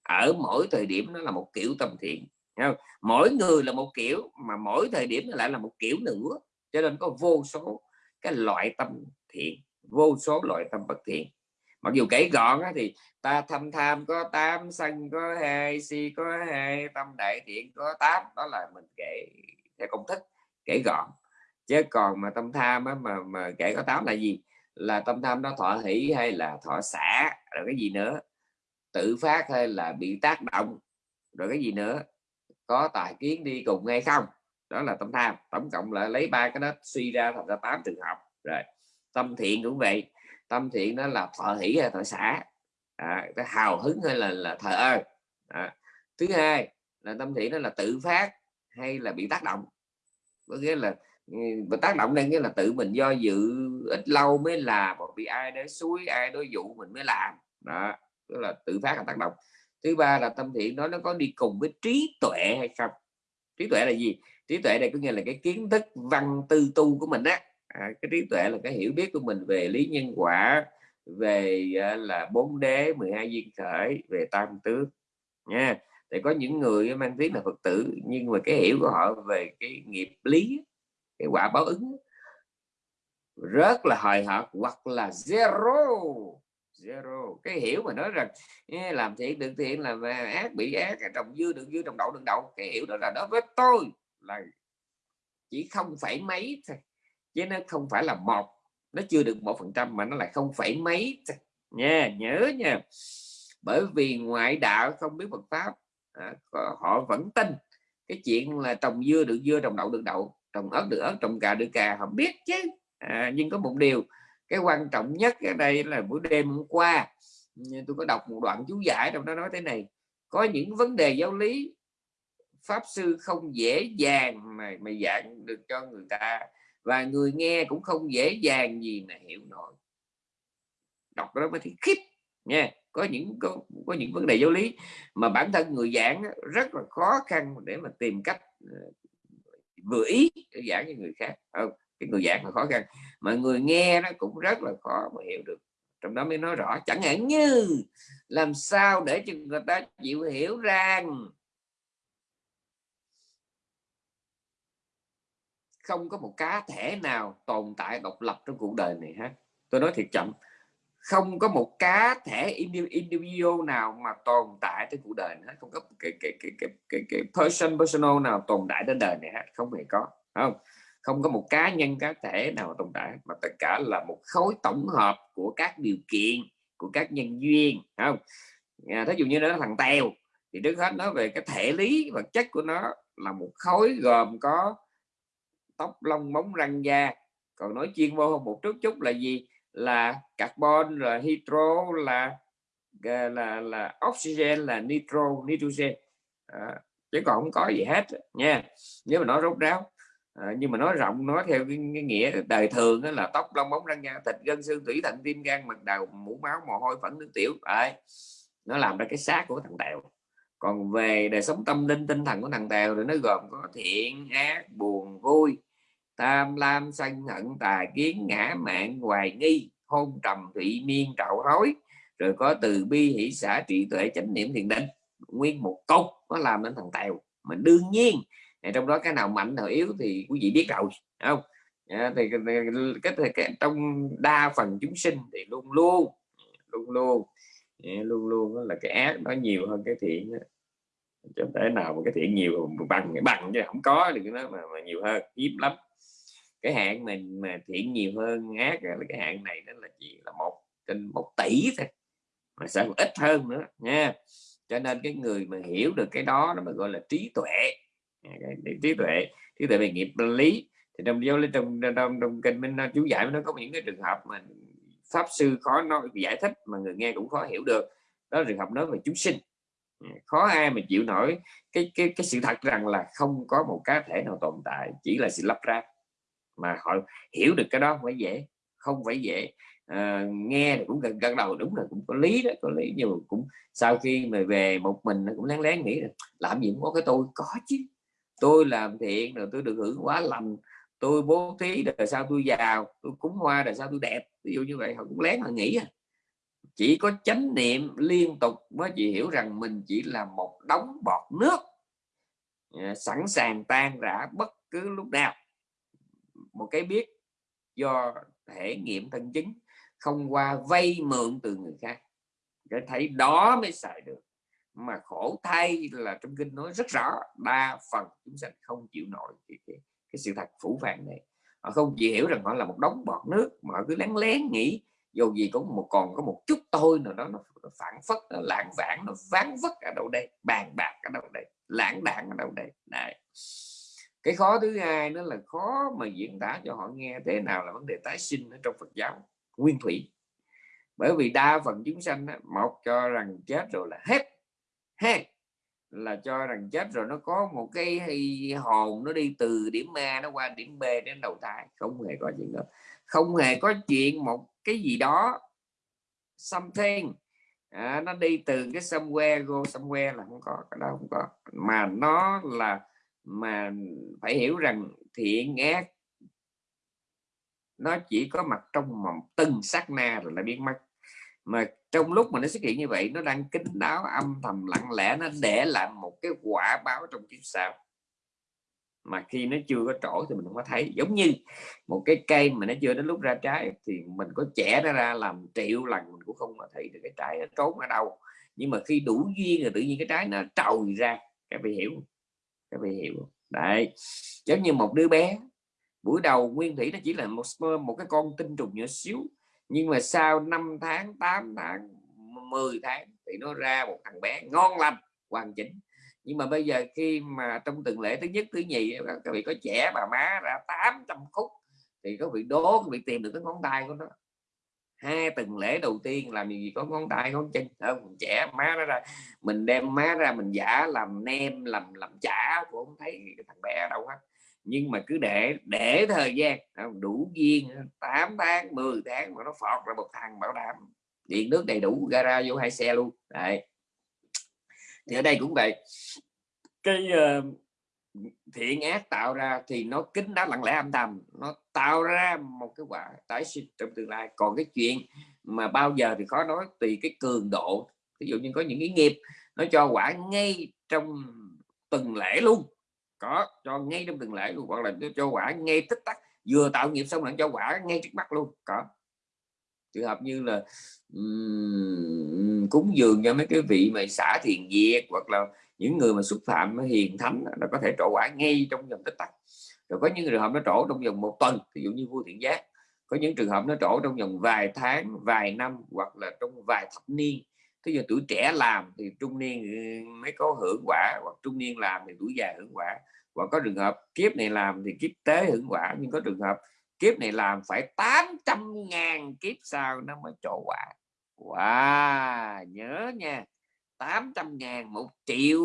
Ở mỗi thời điểm nó là một kiểu tâm thiện không? mỗi người là một kiểu mà mỗi thời điểm lại là một kiểu nữa. Cho nên có vô số cái loại tâm thiện vô số loại tâm bất thiện. Mặc dù kể gọn á, thì ta thâm tham có tám sân có hai si có hai tâm đại thiện có tám. Đó là mình kể theo công thức kể gọn. Chứ còn mà tâm tham á, mà mà kể có tám là gì? Là tâm tham nó thọ hỷ hay là thọ xả rồi cái gì nữa? Tự phát hay là bị tác động rồi cái gì nữa? Có tài kiến đi cùng hay không? Đó là tâm tham. Tổng cộng lại lấy ba cái đó suy ra thành ra tám trường hợp. Rồi tâm thiện cũng vậy. Tâm thiện đó là thọ hỷ hay thọ xã à, cái hào hứng hay là là thờ ơ. À. thứ hai là tâm thiện đó là tự phát hay là bị tác động. Có nghĩa là ừ, và tác động đây nghĩa là tự mình do dự ít lâu mới làm hoặc bị ai đó suối ai đối dụ mình mới làm. Đó tức là tự phát là tác động thứ ba là tâm thiện đó nó có đi cùng với trí tuệ hay không? Trí tuệ là gì? Trí tuệ đây có nghĩa là cái kiến thức văn tư tu của mình á. À, cái trí tuệ là cái hiểu biết của mình về lý nhân quả về uh, là bốn đế 12 duyên khởi về tam tước nha. Thì có những người mang tiếng là phật tử nhưng mà cái hiểu của họ về cái nghiệp lý cái quả báo ứng rất là hời hợt hoặc là zero zero. Cái hiểu mà nói rằng làm thiện được thiện làm ác bị ác trồng dư được dư trồng đậu được đậu. Cái hiểu đó là đối với tôi là chỉ không phải mấy thôi chứ nó không phải là một nó chưa được một phần trăm mà nó lại không phải mấy nha nhớ nha. Bởi vì ngoại đạo không biết Phật pháp à, họ vẫn tin cái chuyện là trồng dưa được dưa trồng đậu được đậu trồng ớt được ớt trồng cà được cà họ biết chứ. À, nhưng có một điều cái quan trọng nhất ở đây là buổi đêm hôm qua tôi có đọc một đoạn chú giải trong đó nói thế này có những vấn đề giáo lý pháp sư không dễ dàng mà mà giảng được cho người ta và người nghe cũng không dễ dàng gì mà hiểu nổi. Đọc đó mới thấy khiếp nha. Có những có, có những vấn đề giáo lý mà bản thân người giảng rất là khó khăn để mà tìm cách ờ, vừa ý để giảng cho người khác. Không? Cái người giảng là khó khăn. Mà người nghe nó cũng rất là khó mà hiểu được. Trong đó mới nói rõ chẳng hạn như làm sao để cho người ta chịu hiểu rằng không có một cá thể nào tồn tại độc lập trong cuộc đời này hết. Tôi nói thiệt chậm không có một cá thể individual nào mà tồn tại trên cuộc đời hết. Không có cái cái cái cái cái, cái person personal nào tồn tại trên đời này hết. Không hề có không? Không có một cá nhân cá thể nào tồn tại mà tất cả là một khối tổng hợp của các điều kiện của các nhân duyên không? À, thí dụ như nó thằng tèo thì trước hết nói về cái thể lý vật chất của nó là một khối gồm có tóc lông móng răng da. Còn nói chuyên môn hơn một chút chút là gì? Là carbon là hydro là ờ, là là oxygen là nitro nitrogen. À, chứ còn không có gì hết nha. Nếu mà nói rốt ráo à, nhưng mà nói rộng nói theo cái, cái nghĩa đời thường đó là tóc lông bóng răng nha thịt gân xương thủy thận tim gan mật đầu mũ máu mồ hôi phẫn nước tiểu. À, nó làm ra cái xác của thằng tèo. Còn về đời sống tâm linh tinh thần của thằng tèo thì nó gồm có thiện ác buồn vui tam lam sân hận tà kiến ngã mạng hoài nghi hôn trầm thụy miên trạo hối rồi có từ bi hỷ xã trị tuệ chánh niệm thiền định. Nguyên một cốc nó làm nên thằng tèo. Mà đương nhiên trong đó cái nào mạnh nào yếu thì quý vị biết rồi không? À, thì cái, cái, cái trong đa phần chúng sinh thì luôn luôn luôn luôn dạ, luôn luôn là cái ác nó nhiều hơn cái thiện cho thể nào mà cái thiện nhiều bằng bằng chứ không có thì nó mà, mà nhiều hơn hiếm lắm. Cái hạn mình mà thiện nhiều hơn ác là cái hạn này nó là chỉ là một trên một tỷ thôi mà sẽ ít hơn nữa nha. Cho nên cái người mà hiểu được cái đó nó mới gọi là trí tuệ. Dạ, trí tuệ trí tuệ về nghiệp lý. Thì trong giáo lý trong trong, trong kinh minh chú giải nó có những cái trường hợp mà pháp sư khó nói giải thích mà người nghe cũng khó hiểu được. Đó là trường hợp nói về chúng sinh. Dạ, khó ai mà chịu nổi cái cái cái sự thật rằng là không có một cá thể nào tồn tại chỉ là sự lắp ráp. Mà họ hiểu được cái đó không phải dễ không phải dễ. À, nghe thì cũng gần gần đầu đúng là cũng có lý đó có lý. Nhưng mà cũng sau khi mà về một mình cũng lén lén nghĩ là làm gì cũng có cái tôi? Có chứ tôi làm thiện rồi tôi được hưởng quá lành, tôi bố thí rồi sao tôi giàu, tôi cúng hoa rồi sao tôi đẹp. Ví dụ như vậy, họ cũng lén họ nghĩ à. chỉ có chánh niệm liên tục mới chị hiểu rằng mình chỉ là một đống bọt nước à, sẵn sàng tan rã bất cứ lúc nào. Một cái biết do thể nghiệm thân chứng, không qua vay mượn từ người khác cái thấy đó mới xài được mà khổ thay là trong kinh nói rất rõ đa phần chúng sanh không chịu nổi cái, cái, cái sự thật phủ phàng này. Họ không chỉ hiểu rằng họ là một đống bọt nước mà họ cứ lén lén nghĩ dù gì cũng một còn có một chút thôi nào đó nó, nó phản phất nó lãng vãng nó ván vất ở đâu đây bàn bạc ở đâu đây lãng đạn ở đâu đây. Này cái khó thứ hai nó là khó mà diễn tả cho họ nghe thế nào là vấn đề tái sinh ở trong Phật giáo nguyên thủy. Bởi vì đa phần chúng sanh một cho rằng chết rồi là hết ha là cho rằng chết rồi nó có một cái hồn nó đi từ điểm A nó qua điểm B đến đầu thai. Không hề có chuyện đó. Không hề có chuyện một cái gì đó something. À, nó đi từ cái somewhere go somewhere là không có cái đó không có. Mà nó là mà phải hiểu rằng thiện ác nó chỉ có mặt trong một từng sát na rồi là biến mất mà trong lúc mà nó xuất hiện như vậy, nó đang kín đáo, âm thầm, lặng lẽ, nó để lại một cái quả báo trong kiếp sau. Mà khi nó chưa có trổ thì mình không có thấy. Giống như một cái cây mà nó chưa đến lúc ra trái thì mình có trẻ nó ra làm triệu lần, mình cũng không mà thấy được cái trái nó trốn ở đâu. Nhưng mà khi đủ duyên rồi tự nhiên cái trái nó trồi ra, các vị hiểu các vị hiểu đấy. Giống như một đứa bé, buổi đầu nguyên thủy nó chỉ là một một cái con tinh trùng nhỏ xíu nhưng mà sau 5 tháng 8 tháng 10 tháng thì nó ra một thằng bé ngon lành, hoàn chỉnh. Nhưng mà bây giờ khi mà trong từng lễ thứ nhất, thứ nhì các vị có trẻ bà má ra 800 khúc thì có vị đố bị vị tìm được cái ngón tay của nó. Hai tuần lễ đầu tiên làm gì có ngón tay, ngón chân. Không trẻ, má nó ra, mình đem má ra mình giả làm nem, làm làm chả cũng không thấy cái thằng bé đâu hết nhưng mà cứ để để thời gian đủ duyên 8 tháng 10 tháng mà nó phọt ra một thằng bảo đảm điện nước đầy đủ gara vô hai xe luôn. Đấy. Thì ở đây cũng vậy. Cái uh, thiện ác tạo ra thì nó kính đáo lặng lẽ âm thầm nó tạo ra một cái quả tái sinh trong tương lai. Còn cái chuyện mà bao giờ thì khó nói tùy cái cường độ. Ví dụ như có những cái nghiệp nó cho quả ngay trong từng lễ luôn có cho ngay trong từng lễ luôn hoặc là cho quả ngay tích tắc vừa tạo nghiệp xong lại cho quả ngay trước mắt luôn có. Trường hợp như là um, cúng dường cho mấy cái vị mà xả thiền diệt hoặc là những người mà xúc phạm hiền thánh là có thể trổ quả ngay trong vòng tích tắc. Rồi có những trường hợp nó trổ trong vòng một tuần ví dụ như vua thiện giác. Có những trường hợp nó trổ trong vòng vài tháng vài năm hoặc là trong vài thập niên thế giờ tuổi trẻ làm thì trung niên mới có hưởng quả, hoặc trung niên làm thì tuổi già hưởng quả và có trường hợp kiếp này làm thì kiếp tế hưởng quả, nhưng có trường hợp kiếp này làm phải 800 ngàn kiếp sau nó mới trổ quả wow, nhớ nha 800 ngàn một triệu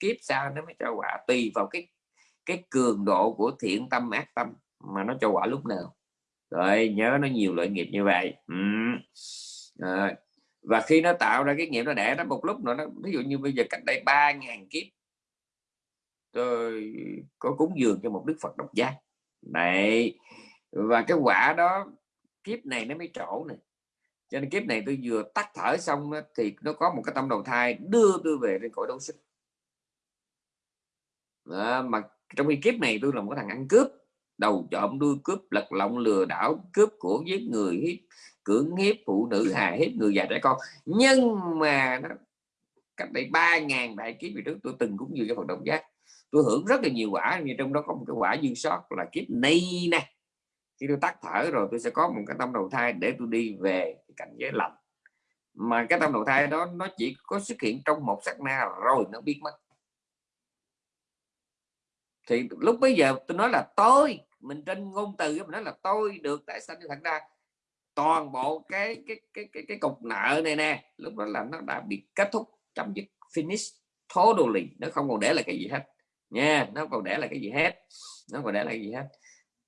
kiếp sau nó mới cho quả tùy vào cái cái cường độ của thiện tâm, ác tâm mà nó cho quả lúc nào rồi, nhớ nó nhiều loại nghiệp như vậy ừ. rồi và khi nó tạo ra cái nghiệp nó đẻ nó một lúc nữa nó ví dụ như bây giờ cách đây ba ngàn kiếp tôi có cúng dường cho một đức Phật độc giác. Này và cái quả đó kiếp này nó mới trổ này cho nên kiếp này tôi vừa tắt thở xong thì nó có một cái tâm đầu thai đưa tôi về trên cõi đấu sức à, mà trong khi kiếp này tôi là một cái thằng ăn cướp đầu trộm đuôi cướp, lật lọng lừa đảo, cướp của giết người, hiếp, cưỡng hiếp phụ nữ, hà hiếp người già trẻ con. Nhưng mà nó, cách đây ba ngàn đại kiếp về trước, tôi từng cũng như cái phần động giác tôi hưởng rất là nhiều quả, nhưng trong đó có một cái quả dư sót là kiếp này nè. Khi tôi tắt thở rồi, tôi sẽ có một cái tâm đầu thai để tôi đi về cảnh giới lạnh mà cái tâm đầu thai đó, nó chỉ có xuất hiện trong một sát na rồi, nó biết mất thì lúc bây giờ tôi nói là tôi mình trên ngôn từ mình nói là tôi được tại sao thật ra. Toàn bộ cái cái cái cái cái cục nợ này nè lúc đó là nó đã bị kết thúc chấm dứt finish totally. Nó không còn để lại cái gì hết. Nha nó còn để lại cái gì hết. Nó còn để lại cái gì hết.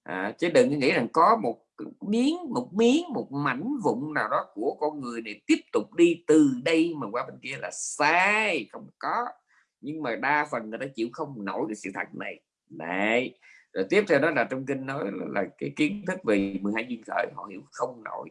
À, chứ đừng nghĩ rằng có một miếng một miếng một mảnh vụn nào đó của con người này tiếp tục đi từ đây mà qua bên kia là sai không có. Nhưng mà đa phần người ta chịu không nổi cái sự thật này đấy. Rồi tiếp theo đó là trong kinh nói là, cái kiến thức về 12 duyên khởi họ hiểu không nổi.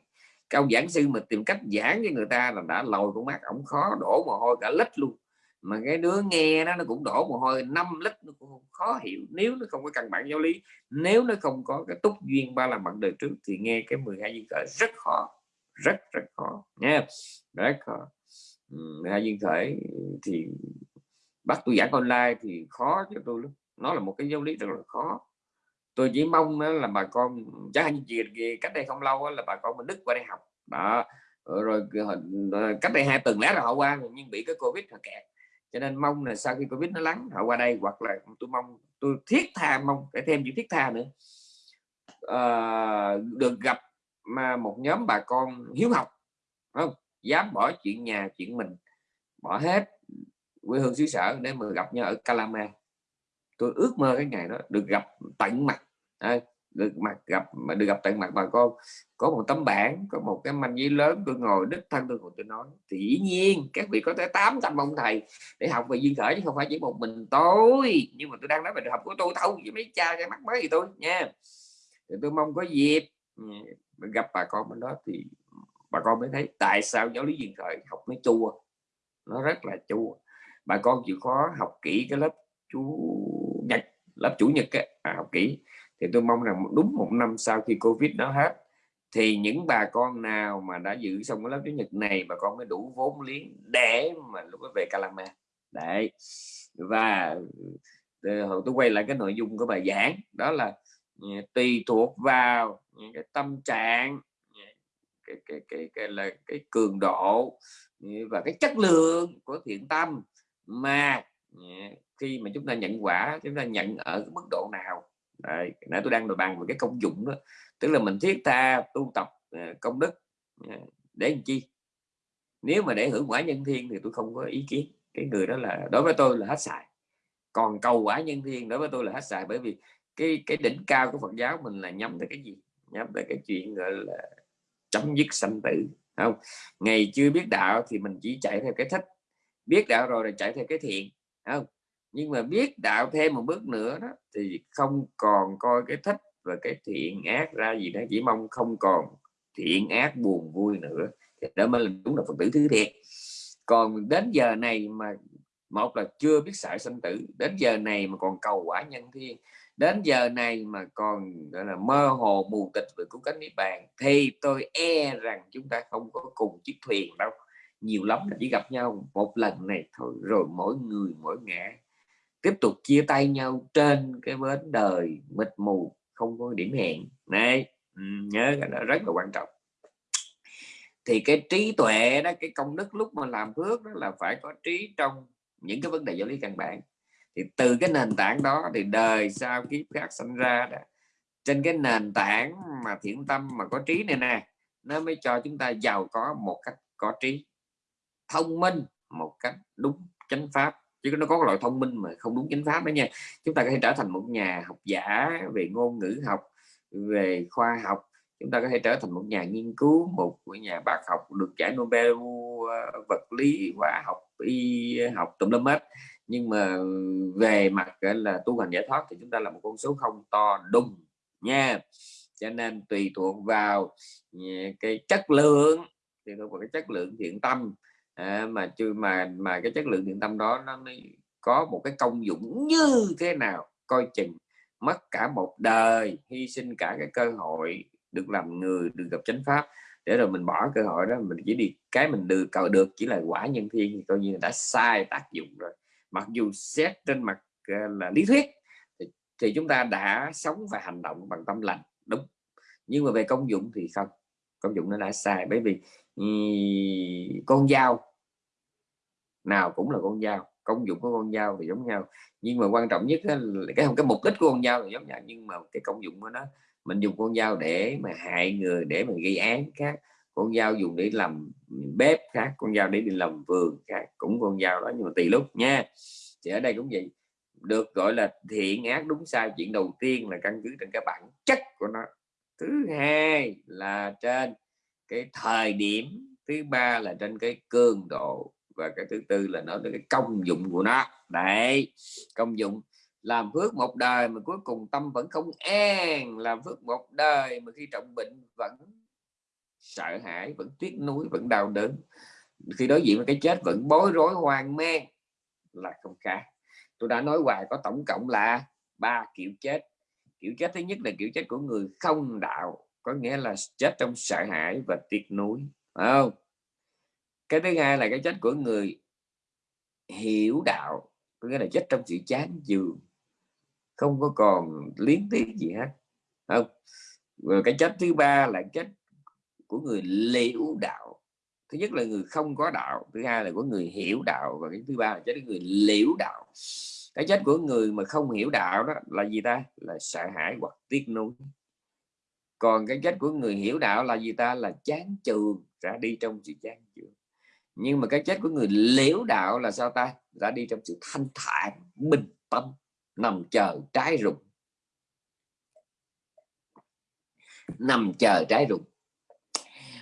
Cao giảng sư mà tìm cách giảng cho người ta là đã lòi con mắt ổng khó đổ mồ hôi cả lít luôn. Mà cái đứa nghe nó nó cũng đổ mồ hôi 5 lít nó cũng khó hiểu. Nếu nó không có căn bản giáo lý nếu nó không có cái túc duyên ba làm bạn đời trước thì nghe cái 12 duyên khởi rất khó rất rất khó nha. Rất khó. 12 duyên khởi thì bắt tôi giảng online thì khó cho tôi lắm nó là một cái giáo lý rất là khó. Tôi chỉ mong là bà con chắc anh chị cách đây không lâu là bà con mình đức qua đây học. Đó rồi, ờ, cách đây hai tuần lẽ là họ qua nhưng bị cái covid họ kẹt. Cho nên mong là sau khi covid nó lắng họ qua đây hoặc là tôi mong tôi thiết tha mong để thêm chữ thiết tha nữa. À, được gặp mà một nhóm bà con hiếu học không? Dám bỏ chuyện nhà chuyện mình bỏ hết quê hương xứ sở để mà gặp nhau ở Calama tôi ước mơ cái ngày đó được gặp tận mặt. À, được mặt gặp mà được gặp tận mặt bà con có một tấm bảng có một cái manh giấy lớn tôi ngồi đích thân tôi ngồi tôi nói thì dĩ nhiên các vị có tới 800 ông thầy để học về duyên khởi chứ không phải chỉ một mình tôi. Nhưng mà tôi đang nói về học của tôi thôi với mấy cha cái mắt mới thì tôi nha. Thì tôi mong có dịp ừ, gặp bà con bên đó thì bà con mới thấy tại sao giáo lý duyên khởi học nó chua nó rất là chua. Bà con chịu khó học kỹ cái lớp chú lớp chủ nhật ấy, à, học kỹ. Thì tôi mong rằng đúng một năm sau khi covid nó hết thì những bà con nào mà đã giữ xong cái lớp chủ nhật này bà con mới đủ vốn liếng để mà lúc về Calama. Đấy. Và ờ, hồi tôi quay lại cái nội dung của bài giảng đó là ừ, tùy thuộc vào cái tâm trạng cái cái cái, cái là cái cường độ ừ, và cái chất lượng của thiện tâm mà ừ, khi mà chúng ta nhận quả chúng ta nhận ở cái mức độ nào? Đấy, nãy tôi đang đồ bàn về cái công dụng đó. Tức là mình thiết tha tu tập ờ, công đức ờ, để làm chi? Nếu mà để hưởng quả nhân thiên thì tôi không có ý kiến. Cái người đó là đối với tôi là hết xài. Còn cầu quả nhân thiên đối với tôi là hết xài bởi vì cái cái đỉnh cao của Phật giáo mình là nhắm tới cái gì? Nhắm tới cái chuyện gọi là chấm dứt sanh tử không? Ngày chưa biết đạo thì mình chỉ chạy theo cái thích. Biết đạo rồi là chạy theo cái thiện không? Nhưng mà biết đạo thêm một bước nữa đó, thì không còn coi cái thích và cái thiện ác ra gì đó chỉ mong không còn thiện ác buồn vui nữa. Thì đó mới là đúng là phật tử thứ thiệt. Còn đến giờ này mà, một là chưa biết sợ sanh tử, đến giờ này mà còn cầu quả nhân thiên, đến giờ này mà còn, gọi là, mơ hồ mù tịch về cứu cánh niết bàn, thì tôi e rằng chúng ta không có cùng chiếc thuyền đâu. Nhiều lắm là chỉ gặp nhau một lần này thôi, rồi mỗi người mỗi ngã tiếp tục chia tay nhau trên cái bến đời mịt mù, không có điểm hẹn. Này ừ, nhớ cái đó rất là quan trọng. Thì cái trí tuệ đó, cái công đức lúc mà làm phước đó là phải có trí trong những cái vấn đề giáo lý căn bản. Thì từ cái nền tảng đó thì đời sau kiếp khác sinh ra đó, trên cái nền tảng mà thiện tâm mà có trí này nè, nó mới cho chúng ta giàu có một cách có trí thông minh, một cách đúng chánh pháp chứ nó có loại thông minh mà không đúng chánh pháp đó nha. Chúng ta có thể trở thành một nhà học giả về ngôn ngữ học, về khoa học. Chúng ta có thể trở thành một nhà nghiên cứu, một nhà bác học được giải Nobel ờ, vật lý, hóa học, y học, tùm lum hết. Nhưng mà về mặt là, tu hành giải thoát thì chúng ta là một con số không to, đùng, nha. Cho nên tùy thuộc vào ờ, cái chất lượng. Thì thuộc vào cái chất lượng thiện tâm à, mà chưa mà mà cái chất lượng thiện tâm đó nó có một cái công dụng như thế nào coi chừng mất cả một đời hy sinh cả cái cơ hội được làm người được gặp chánh pháp. Để rồi mình bỏ cơ hội đó mình chỉ đi cái mình được cầu được chỉ là quả nhân thiên thì coi như là đã sai tác dụng rồi. Mặc dù xét trên mặt ờ, là lý thuyết thì, thì chúng ta đã sống và hành động bằng tâm lành đúng. Nhưng mà về công dụng thì không công dụng nó đã sai. Bởi vì con dao. Nào cũng là con dao, công dụng của con dao thì giống nhau. Nhưng mà quan trọng nhất là cái cái mục đích của con dao thì giống nhau, nhưng mà cái công dụng của nó, mình dùng con dao để mà hại người, để mà gây án khác. Con dao dùng để làm bếp khác, con dao để đi làm vườn khác, cũng con dao đó, nhưng mà tùy lúc nha. Thì ở đây cũng vậy, được gọi là thiện ác đúng sai, chuyện đầu tiên là căn cứ trên cái bản chất của nó. Thứ hai là trên cái thời điểm, thứ ba là trên cái cường độ và cái thứ tư là nói về cái công dụng của nó. Đấy, công dụng. Làm phước một đời mà cuối cùng tâm vẫn không an, làm phước một đời mà khi trọng bệnh vẫn sợ hãi, vẫn tiếc nuối, vẫn đau đớn. Khi đối diện với cái chết vẫn bối rối, hoang mang là không khác. Tôi đã nói hoài có tổng cộng là ba kiểu chết. Kiểu chết thứ nhất là kiểu chết của người không đạo có nghĩa là chết trong sợ hãi và tiếc nuối không? Cái thứ hai là cái chết của người hiểu đạo, có nghĩa là chết trong sự chán chường không có còn liến tiếc gì hết không? Rồi cái chết thứ ba là chết của người liễu đạo. Thứ nhất là người không có đạo, thứ hai là của người hiểu đạo, và cái thứ ba là chết của người liễu đạo. Cái chết của người mà không hiểu đạo đó là gì ta? Là sợ hãi hoặc tiếc nuối còn cái chết của người hiểu đạo là gì ta? Là chán trường ra đi trong sự chán trường nhưng mà cái chết của người liễu đạo là sao ta? Ra đi trong sự thanh thản, bình tâm, nằm chờ trái rụng. Nằm chờ trái rụng.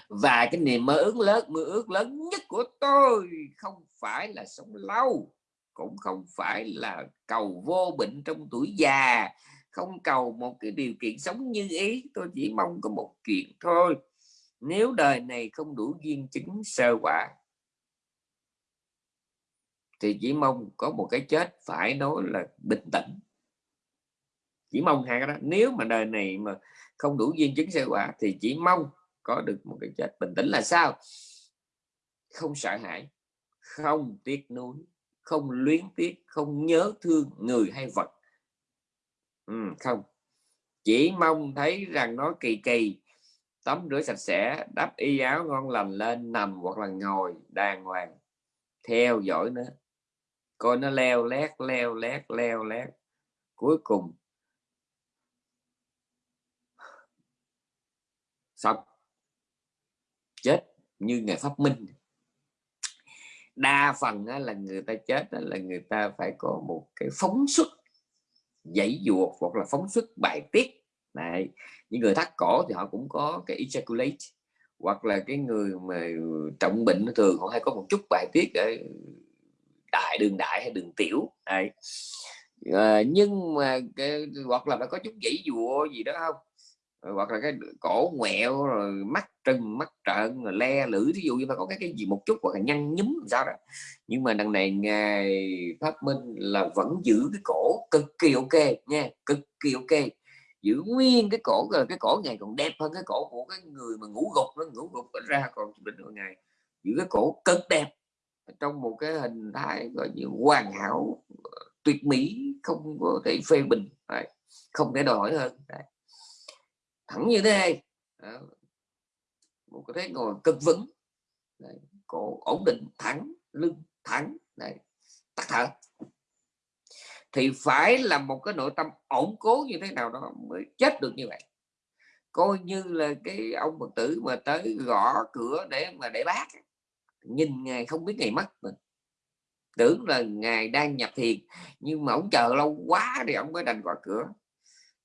Và cái niềm mơ ước lớn, mơ ước lớn nhất của tôi không phải là sống lâu, cũng không phải là cầu vô bệnh trong tuổi già không cầu một cái điều kiện sống như ý. Tôi chỉ mong có một chuyện thôi. Nếu đời này không đủ duyên chứng sơ quả, thì chỉ mong có một cái chết phải nói là bình tĩnh. Chỉ mong hai cái đó. Nếu mà đời này mà không đủ duyên chứng sơ quả, thì chỉ mong có được một cái chết bình tĩnh là sao? Không sợ hãi, không tiếc nuối, không luyến tiếc, không nhớ thương người hay vật ừ, không. Chỉ mong thấy rằng nó kỳ kỳ. Tắm rửa sạch sẽ đắp y áo ngon lành lên nằm hoặc là ngồi đàng hoàng. Theo dõi nó. Coi nó leo lét leo lét leo lét. Cuối cùng. Xong. Chết như ngày pháp minh. Đa phần là người ta chết là người ta phải có một cái phóng xuất dãy dụa hoặc là phóng xuất bài tiết này những người thắt cổ thì họ cũng có cái ejaculate hoặc là cái người mà trọng bệnh thường họ hay có một chút bài tiết ở đại đường đại hay đường tiểu. Này à, ờ, nhưng mà cái, hoặc là phải có chút dãy dụa gì đó không? Hoặc là cái cổ ngoẹo rồi mắt trừng, mắt trợn rồi le lưỡi ví dụ như mà có cái cái gì một chút hoặc là nhăn nhúm sao đó. Nhưng mà đằng này ngài pháp minh là vẫn giữ cái cổ cực kỳ ok nha, cực kỳ ok. Giữ nguyên cái cổ rồi cái cổ ngày còn đẹp hơn cái cổ của cái người mà ngủ gục nó ngủ gục ra còn bình thường ngày giữ cái cổ cực đẹp trong một cái hình thái gọi như hoàn hảo ờ, tuyệt mỹ, không có thể phê bình không thể đòi hỏi hơn, Đấy thẳng như thế này một cái thế ngồi cực vững. Đấy. cổ ổn định, thẳng, lưng, thẳng. Đấy. tắt thở. Thì phải là một cái nội tâm ổn cố như thế nào đó mới chết được như vậy. Coi như là cái ông phật tử mà tới gõ cửa để mà để bác nhìn ngài không biết ngày mất mình. Tưởng là ngài đang nhập thiền, nhưng mà ông chờ lâu quá thì ông mới đành gõ cửa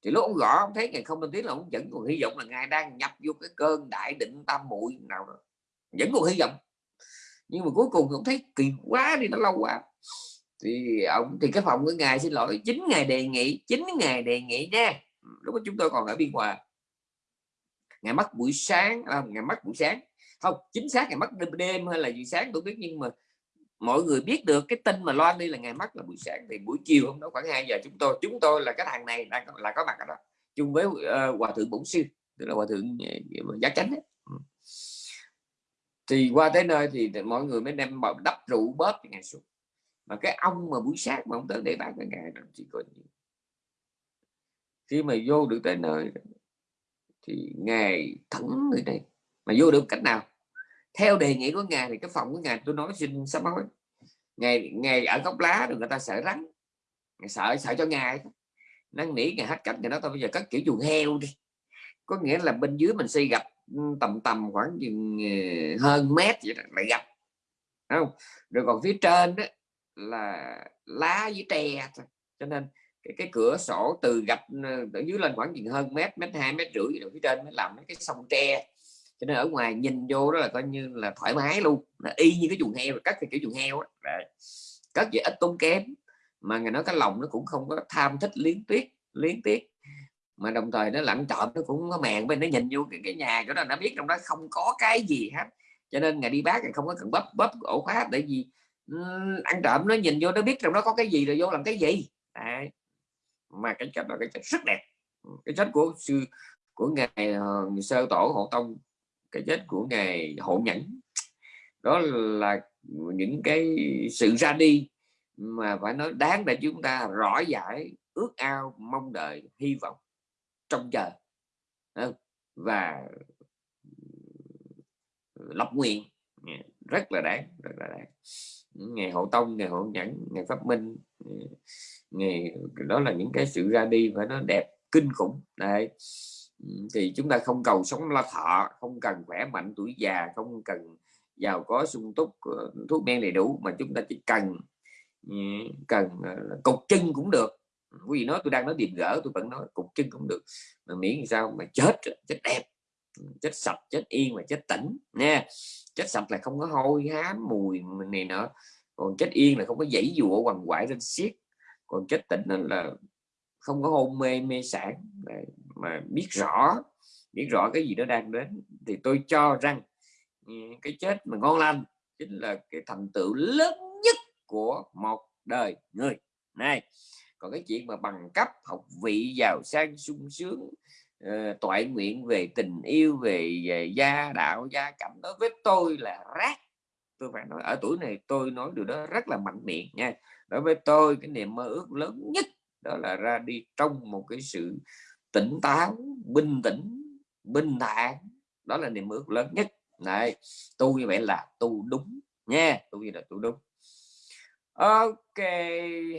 thì lúc ông gõ ông thấy ngày không lên tiếng là ông vẫn còn hy vọng là ngài đang nhập vô cái cơn đại định tam muội nào đó. Vẫn còn hy vọng. Nhưng mà cuối cùng ông thấy kỳ quá đi nó lâu quá. Thì ông thì cái phòng của ngài xin lỗi chính ngày đề nghị chính ngày đề nghị nha. Lúc đó chúng tôi còn ở biên hòa. Ngày mất buổi sáng à, ngày mất buổi sáng. Không chính xác ngày mất đêm, đêm hay là buổi sáng tôi biết nhưng mà mọi người biết được cái tin mà loan đi là ngày mất là buổi sáng thì buổi chiều hôm đó khoảng 2 giờ chúng tôi chúng tôi là cái thằng này đang là có mặt ở đó chung với uh, hòa thượng bổn sư tức là hòa thượng uh, giá chánh ấy. Ừ. Thì qua tới nơi thì mọi người mới đem bọc đắp rượu bóp ngày xuống. Mà cái ông mà buổi sáng mà ông tới để bán cái ngày đó chỉ có khi mà vô được tới nơi thì ngày thẳng người này. Mà vô được cách nào? Theo đề nghị của ngài thì cái phòng của ngài tôi nói xin sám hối. Ngày ngày ở góc lá rồi người ta sợ rắn. Ngày sợ sợ cho ngài. Năn nỉ ngài hết cách thì nó tôi bây giờ cất kiểu chuồng heo đi. Có nghĩa là bên dưới mình xây gặp ừ, tầm tầm khoảng chừng ờ, hơn mét vậy đó, lại gặp không? Rồi còn phía trên đó là lá với tre cho nên cái, cái cửa sổ từ gặp ở ừ, dưới lên khoảng chừng hơn mét mét hai mét rưỡi rồi phía trên mới làm mấy cái sông tre cho nên ở ngoài nhìn vô đó là coi như là thoải mái luôn là y như cái chuồng heo cắt thì kiểu chuồng heo đó. cắt vậy ít tốn kém mà ngày nói cái lòng nó cũng không có tham thích liên tuyết liên tiếc. Mà đồng thời nó lặn trộm nó cũng có mèn bên nó nhìn vô cái, cái nhà đó nó biết trong đó không có cái gì hết. Cho nên ngày đi bác thì không có cần bắp bắp ổ khóa để gì ăn trộm nó nhìn vô nó biết trong đó có cái gì rồi vô làm cái gì. Đấy. mà cái chất là cái chất rất đẹp. Cái chất của sư của ngài ờ, uh, sơ tổ hộ tông cái chết của ngài hộ nhẫn. Đó là những cái sự ra đi mà phải nói đáng để chúng ta rõ giải, ước ao, mong đợi, hy vọng trong chờ và lập nguyện. Rất là đáng, rất là đáng. Ngày hộ tông ngày hộ nhẫn ngày pháp minh ngày đó là những cái sự ra đi phải nó đẹp, kinh khủng. Đấy thì chúng ta không cầu sống la thọ không cần khỏe mạnh tuổi già, không cần giàu có sung túc ờ, thuốc men đầy đủ, mà chúng ta chỉ cần cần ờ, cột cục chân cũng được. Quý vị nói tôi đang nói điềm gỡ tôi vẫn nói cục chân cũng được, mà miễn sao mà chết chết đẹp chết sạch, chết yên và chết tỉnh, nha. Chết sạch là không có hôi, hám, mùi này nọ, còn chết yên là không có dãy dụa quằn quại lên xiết, còn chết tỉnh là không có hôn mê mê sản mà biết rõ biết rõ cái gì đó đang đến thì tôi cho rằng ừ, cái chết mà ngon lành chính là cái thành tựu lớn nhất của một đời người. Này còn cái chuyện mà bằng cấp học vị giàu sang sung sướng uh, toại nguyện về tình yêu về, về gia đạo gia cảnh đối với tôi là rác. Tôi phải nói ở tuổi này tôi nói điều đó rất là mạnh miệng nha. Đối với tôi cái niềm mơ ước lớn nhất đó là ra đi trong một cái sự tỉnh táo bình tĩnh bình thản. Đó là niềm ước lớn nhất. Này tu như vậy là tu đúng nha tu như là tu đúng. Ok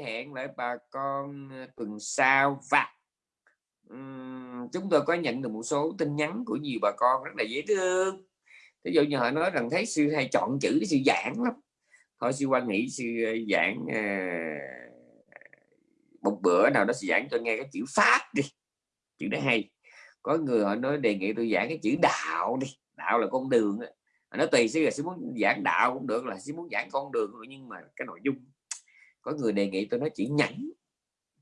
hẹn lại bà con tuần sau và um, chúng tôi có nhận được một số tin nhắn của nhiều bà con rất là dễ thương. Ví dụ như họ nói rằng thấy sư hay chọn chữ sư giảng lắm. Thôi sư quan nghĩ sư ờ, giảng uh, một bữa nào đó sẽ giảng cho nghe cái chữ pháp đi. Chữ đó hay. Có người họ nói đề nghị tôi giảng cái chữ đạo đi. Đạo là con đường nó tùy sẽ là sẽ muốn giảng đạo cũng được, là sẽ muốn giảng con đường nhưng mà cái nội dung. Có người đề nghị tôi nói chữ nhẫn.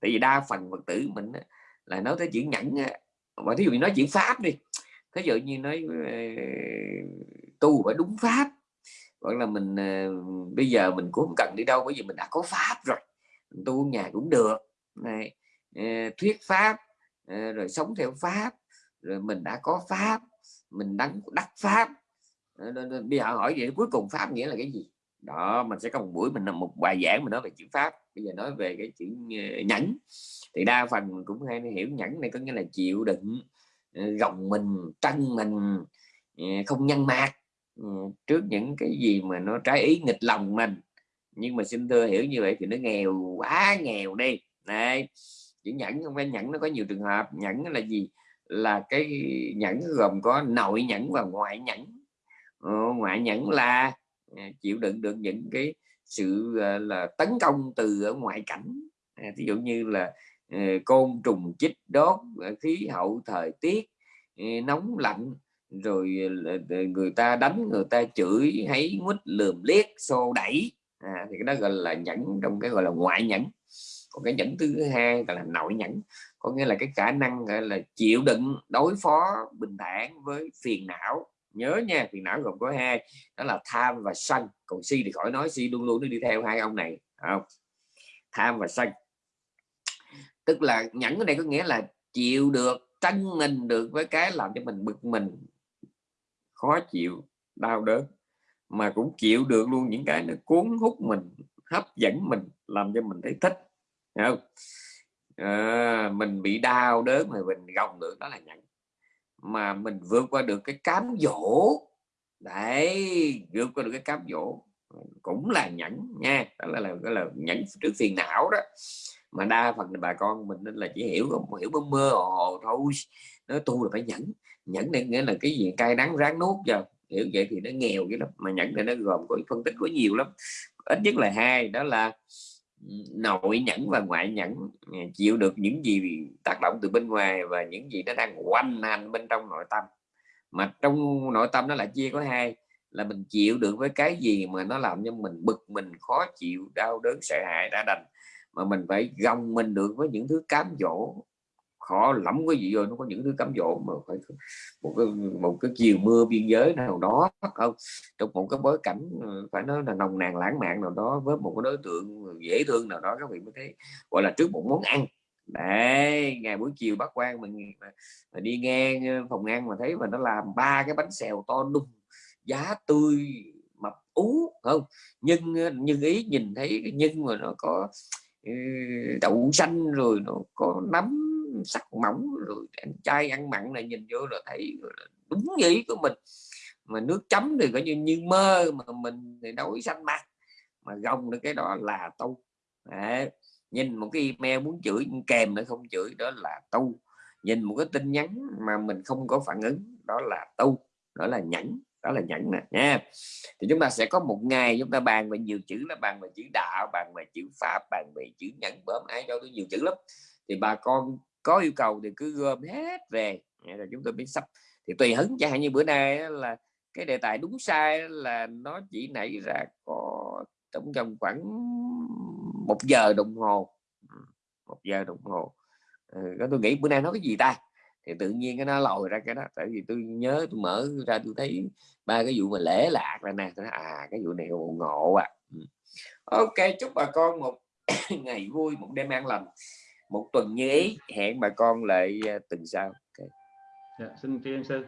Tại vì đa phần phật tử mình là nói tới chữ nhẫn mà thí dụ như nói chữ pháp đi. Thí dụ như nói ờ, tu phải đúng pháp. Gọi là mình ờ, bây giờ mình cũng không cần đi đâu, bởi vì mình đã có pháp rồi. Tu nhà cũng được này ờ, thuyết pháp ờ, rồi sống theo pháp, rồi mình đã có pháp, mình đang đắc pháp. Ờ, bây giờ hỏi vậy cuối cùng pháp nghĩa là cái gì? Đó, mình sẽ có một buổi mình làm một bài giảng mình nói về chữ pháp. Bây giờ nói về cái chữ nhẫn. Thì đa phần mình cũng hay hiểu nhẫn này có nghĩa là chịu đựng gồng mình trăng mình không nhân mạc trước những cái gì mà nó trái ý nghịch lòng mình. Nhưng mà xin thưa hiểu như vậy thì nó nghèo quá nghèo đi này chữ nhẫn không phải nhẫn nó có nhiều trường hợp. Nhẫn là gì? Là cái nhẫn gồm có nội nhẫn và ngoại nhẫn. Ừ, ngoại nhẫn là à, chịu đựng được những cái sự à, là tấn công từ ở ngoại cảnh. À, Ví dụ như là ờ, côn trùng chích đốt khí hậu thời tiết ờ, nóng lạnh rồi người ta đánh người ta chửi hay quýt lườm liếc xô đẩy. À, thì cái đó gọi là nhẫn trong cái gọi là ngoại nhẫn còn cái nhẫn thứ hai gọi là nội nhẫn, có nghĩa là cái khả năng gọi là chịu đựng, đối phó bình thản với phiền não. Nhớ nha, phiền não gồm có hai, đó là tham và sân. Còn si thì khỏi nói, si luôn luôn nó đi theo hai ông này. Không? Tham và sân. Tức là nhẫn cái này có nghĩa là chịu được tranh mình được với cái làm cho mình bực mình. Khó chịu, đau đớn. Mà cũng chịu được luôn những cái nó cuốn hút mình, hấp dẫn mình, làm cho mình thấy thích không? À, mình bị đau đớn mà mình gồng được đó là nhẫn, mà mình vượt qua được cái cám dỗ. Đấy vượt qua được cái cám dỗ. Cũng là nhẫn nha. Đó là là, là nhẫn trước phiền não đó. Mà đa phần là bà con mình nên là chỉ hiểu không hiểu mơ mơ hồ thôi. Nó tu là phải nhẫn. Nhẫn này nghĩa là cái gì? Cay đắng ráng nuốt vào hiểu vậy thì nó nghèo cái lắm. Mà nhẫn này nó gồm có phân tích có nhiều lắm. Ít nhất là hai đó là nội nhẫn và ngoại nhẫn à, chịu được những gì tác động từ bên ngoài và những gì nó đang quanh hành bên trong nội tâm. Mà trong nội tâm nó lại chia có hai, là mình chịu được với cái gì mà nó làm cho mình bực mình, khó chịu, đau đớn, sợ hãi, đã đành. Mà mình phải gồng mình được với những thứ cám dỗ khó lắm cái gì rồi nó có những thứ cám dỗ mà phải một cái một cái chiều mưa biên giới nào đó không? Trong một cái bối cảnh ờ, phải nói là nồng nàn lãng mạn nào đó với một cái đối tượng dễ thương nào đó các vị mới thấy gọi là trước một món ăn. Đấy ngày buổi chiều bác quan mình, mình đi ngang ờ, phòng ăn mà thấy mà nó làm ba cái bánh xèo to đùng giá tươi mập ú không? Nhưng ờ, nhưng ý nhìn thấy cái nhân mà nó có ừ, đậu xanh rồi nó có nấm sắc mỏng rồi ăn chay ăn mặn này nhìn vô là thấy đúng ý của mình. Mà nước chấm thì coi như như mơ mà mình thì nói xanh mặt. Mà gồng được cái đó là tu. Đấy. nhìn một cái email muốn chửi kèm nữa không chửi, đó là tu. Nhìn một cái tin nhắn mà mình không có phản ứng, đó là tu, đó là nhẫn, đó là nhẫn nè, nha. Thì chúng ta sẽ có một ngày chúng ta bàn về nhiều chữ là bàn về chữ đạo, bàn về chữ pháp, bàn về chữ nhẫn, bớm ai cho tôi nhiều chữ lắm. Thì bà con có yêu cầu thì cứ gom hết về rồi chúng tôi biết sắp. Thì tùy hứng chẳng hạn như bữa nay là cái đề tài đúng sai là nó chỉ nảy ra có trong vòng khoảng một giờ đồng hồ. Ừ, một giờ đồng hồ. Ừ, tôi nghĩ bữa nay nói cái gì ta? Thì tự nhiên cái nó lòi ra cái đó tại vì tôi nhớ tôi mở ra tôi thấy ba cái vụ mà lễ lạc ra nè tôi nói, à cái vụ này ngộ à ok chúc bà con một [coughs] ngày vui một đêm an lành một tuần như ý hẹn bà con lại à, tuần sau okay. dạ, xin tri sư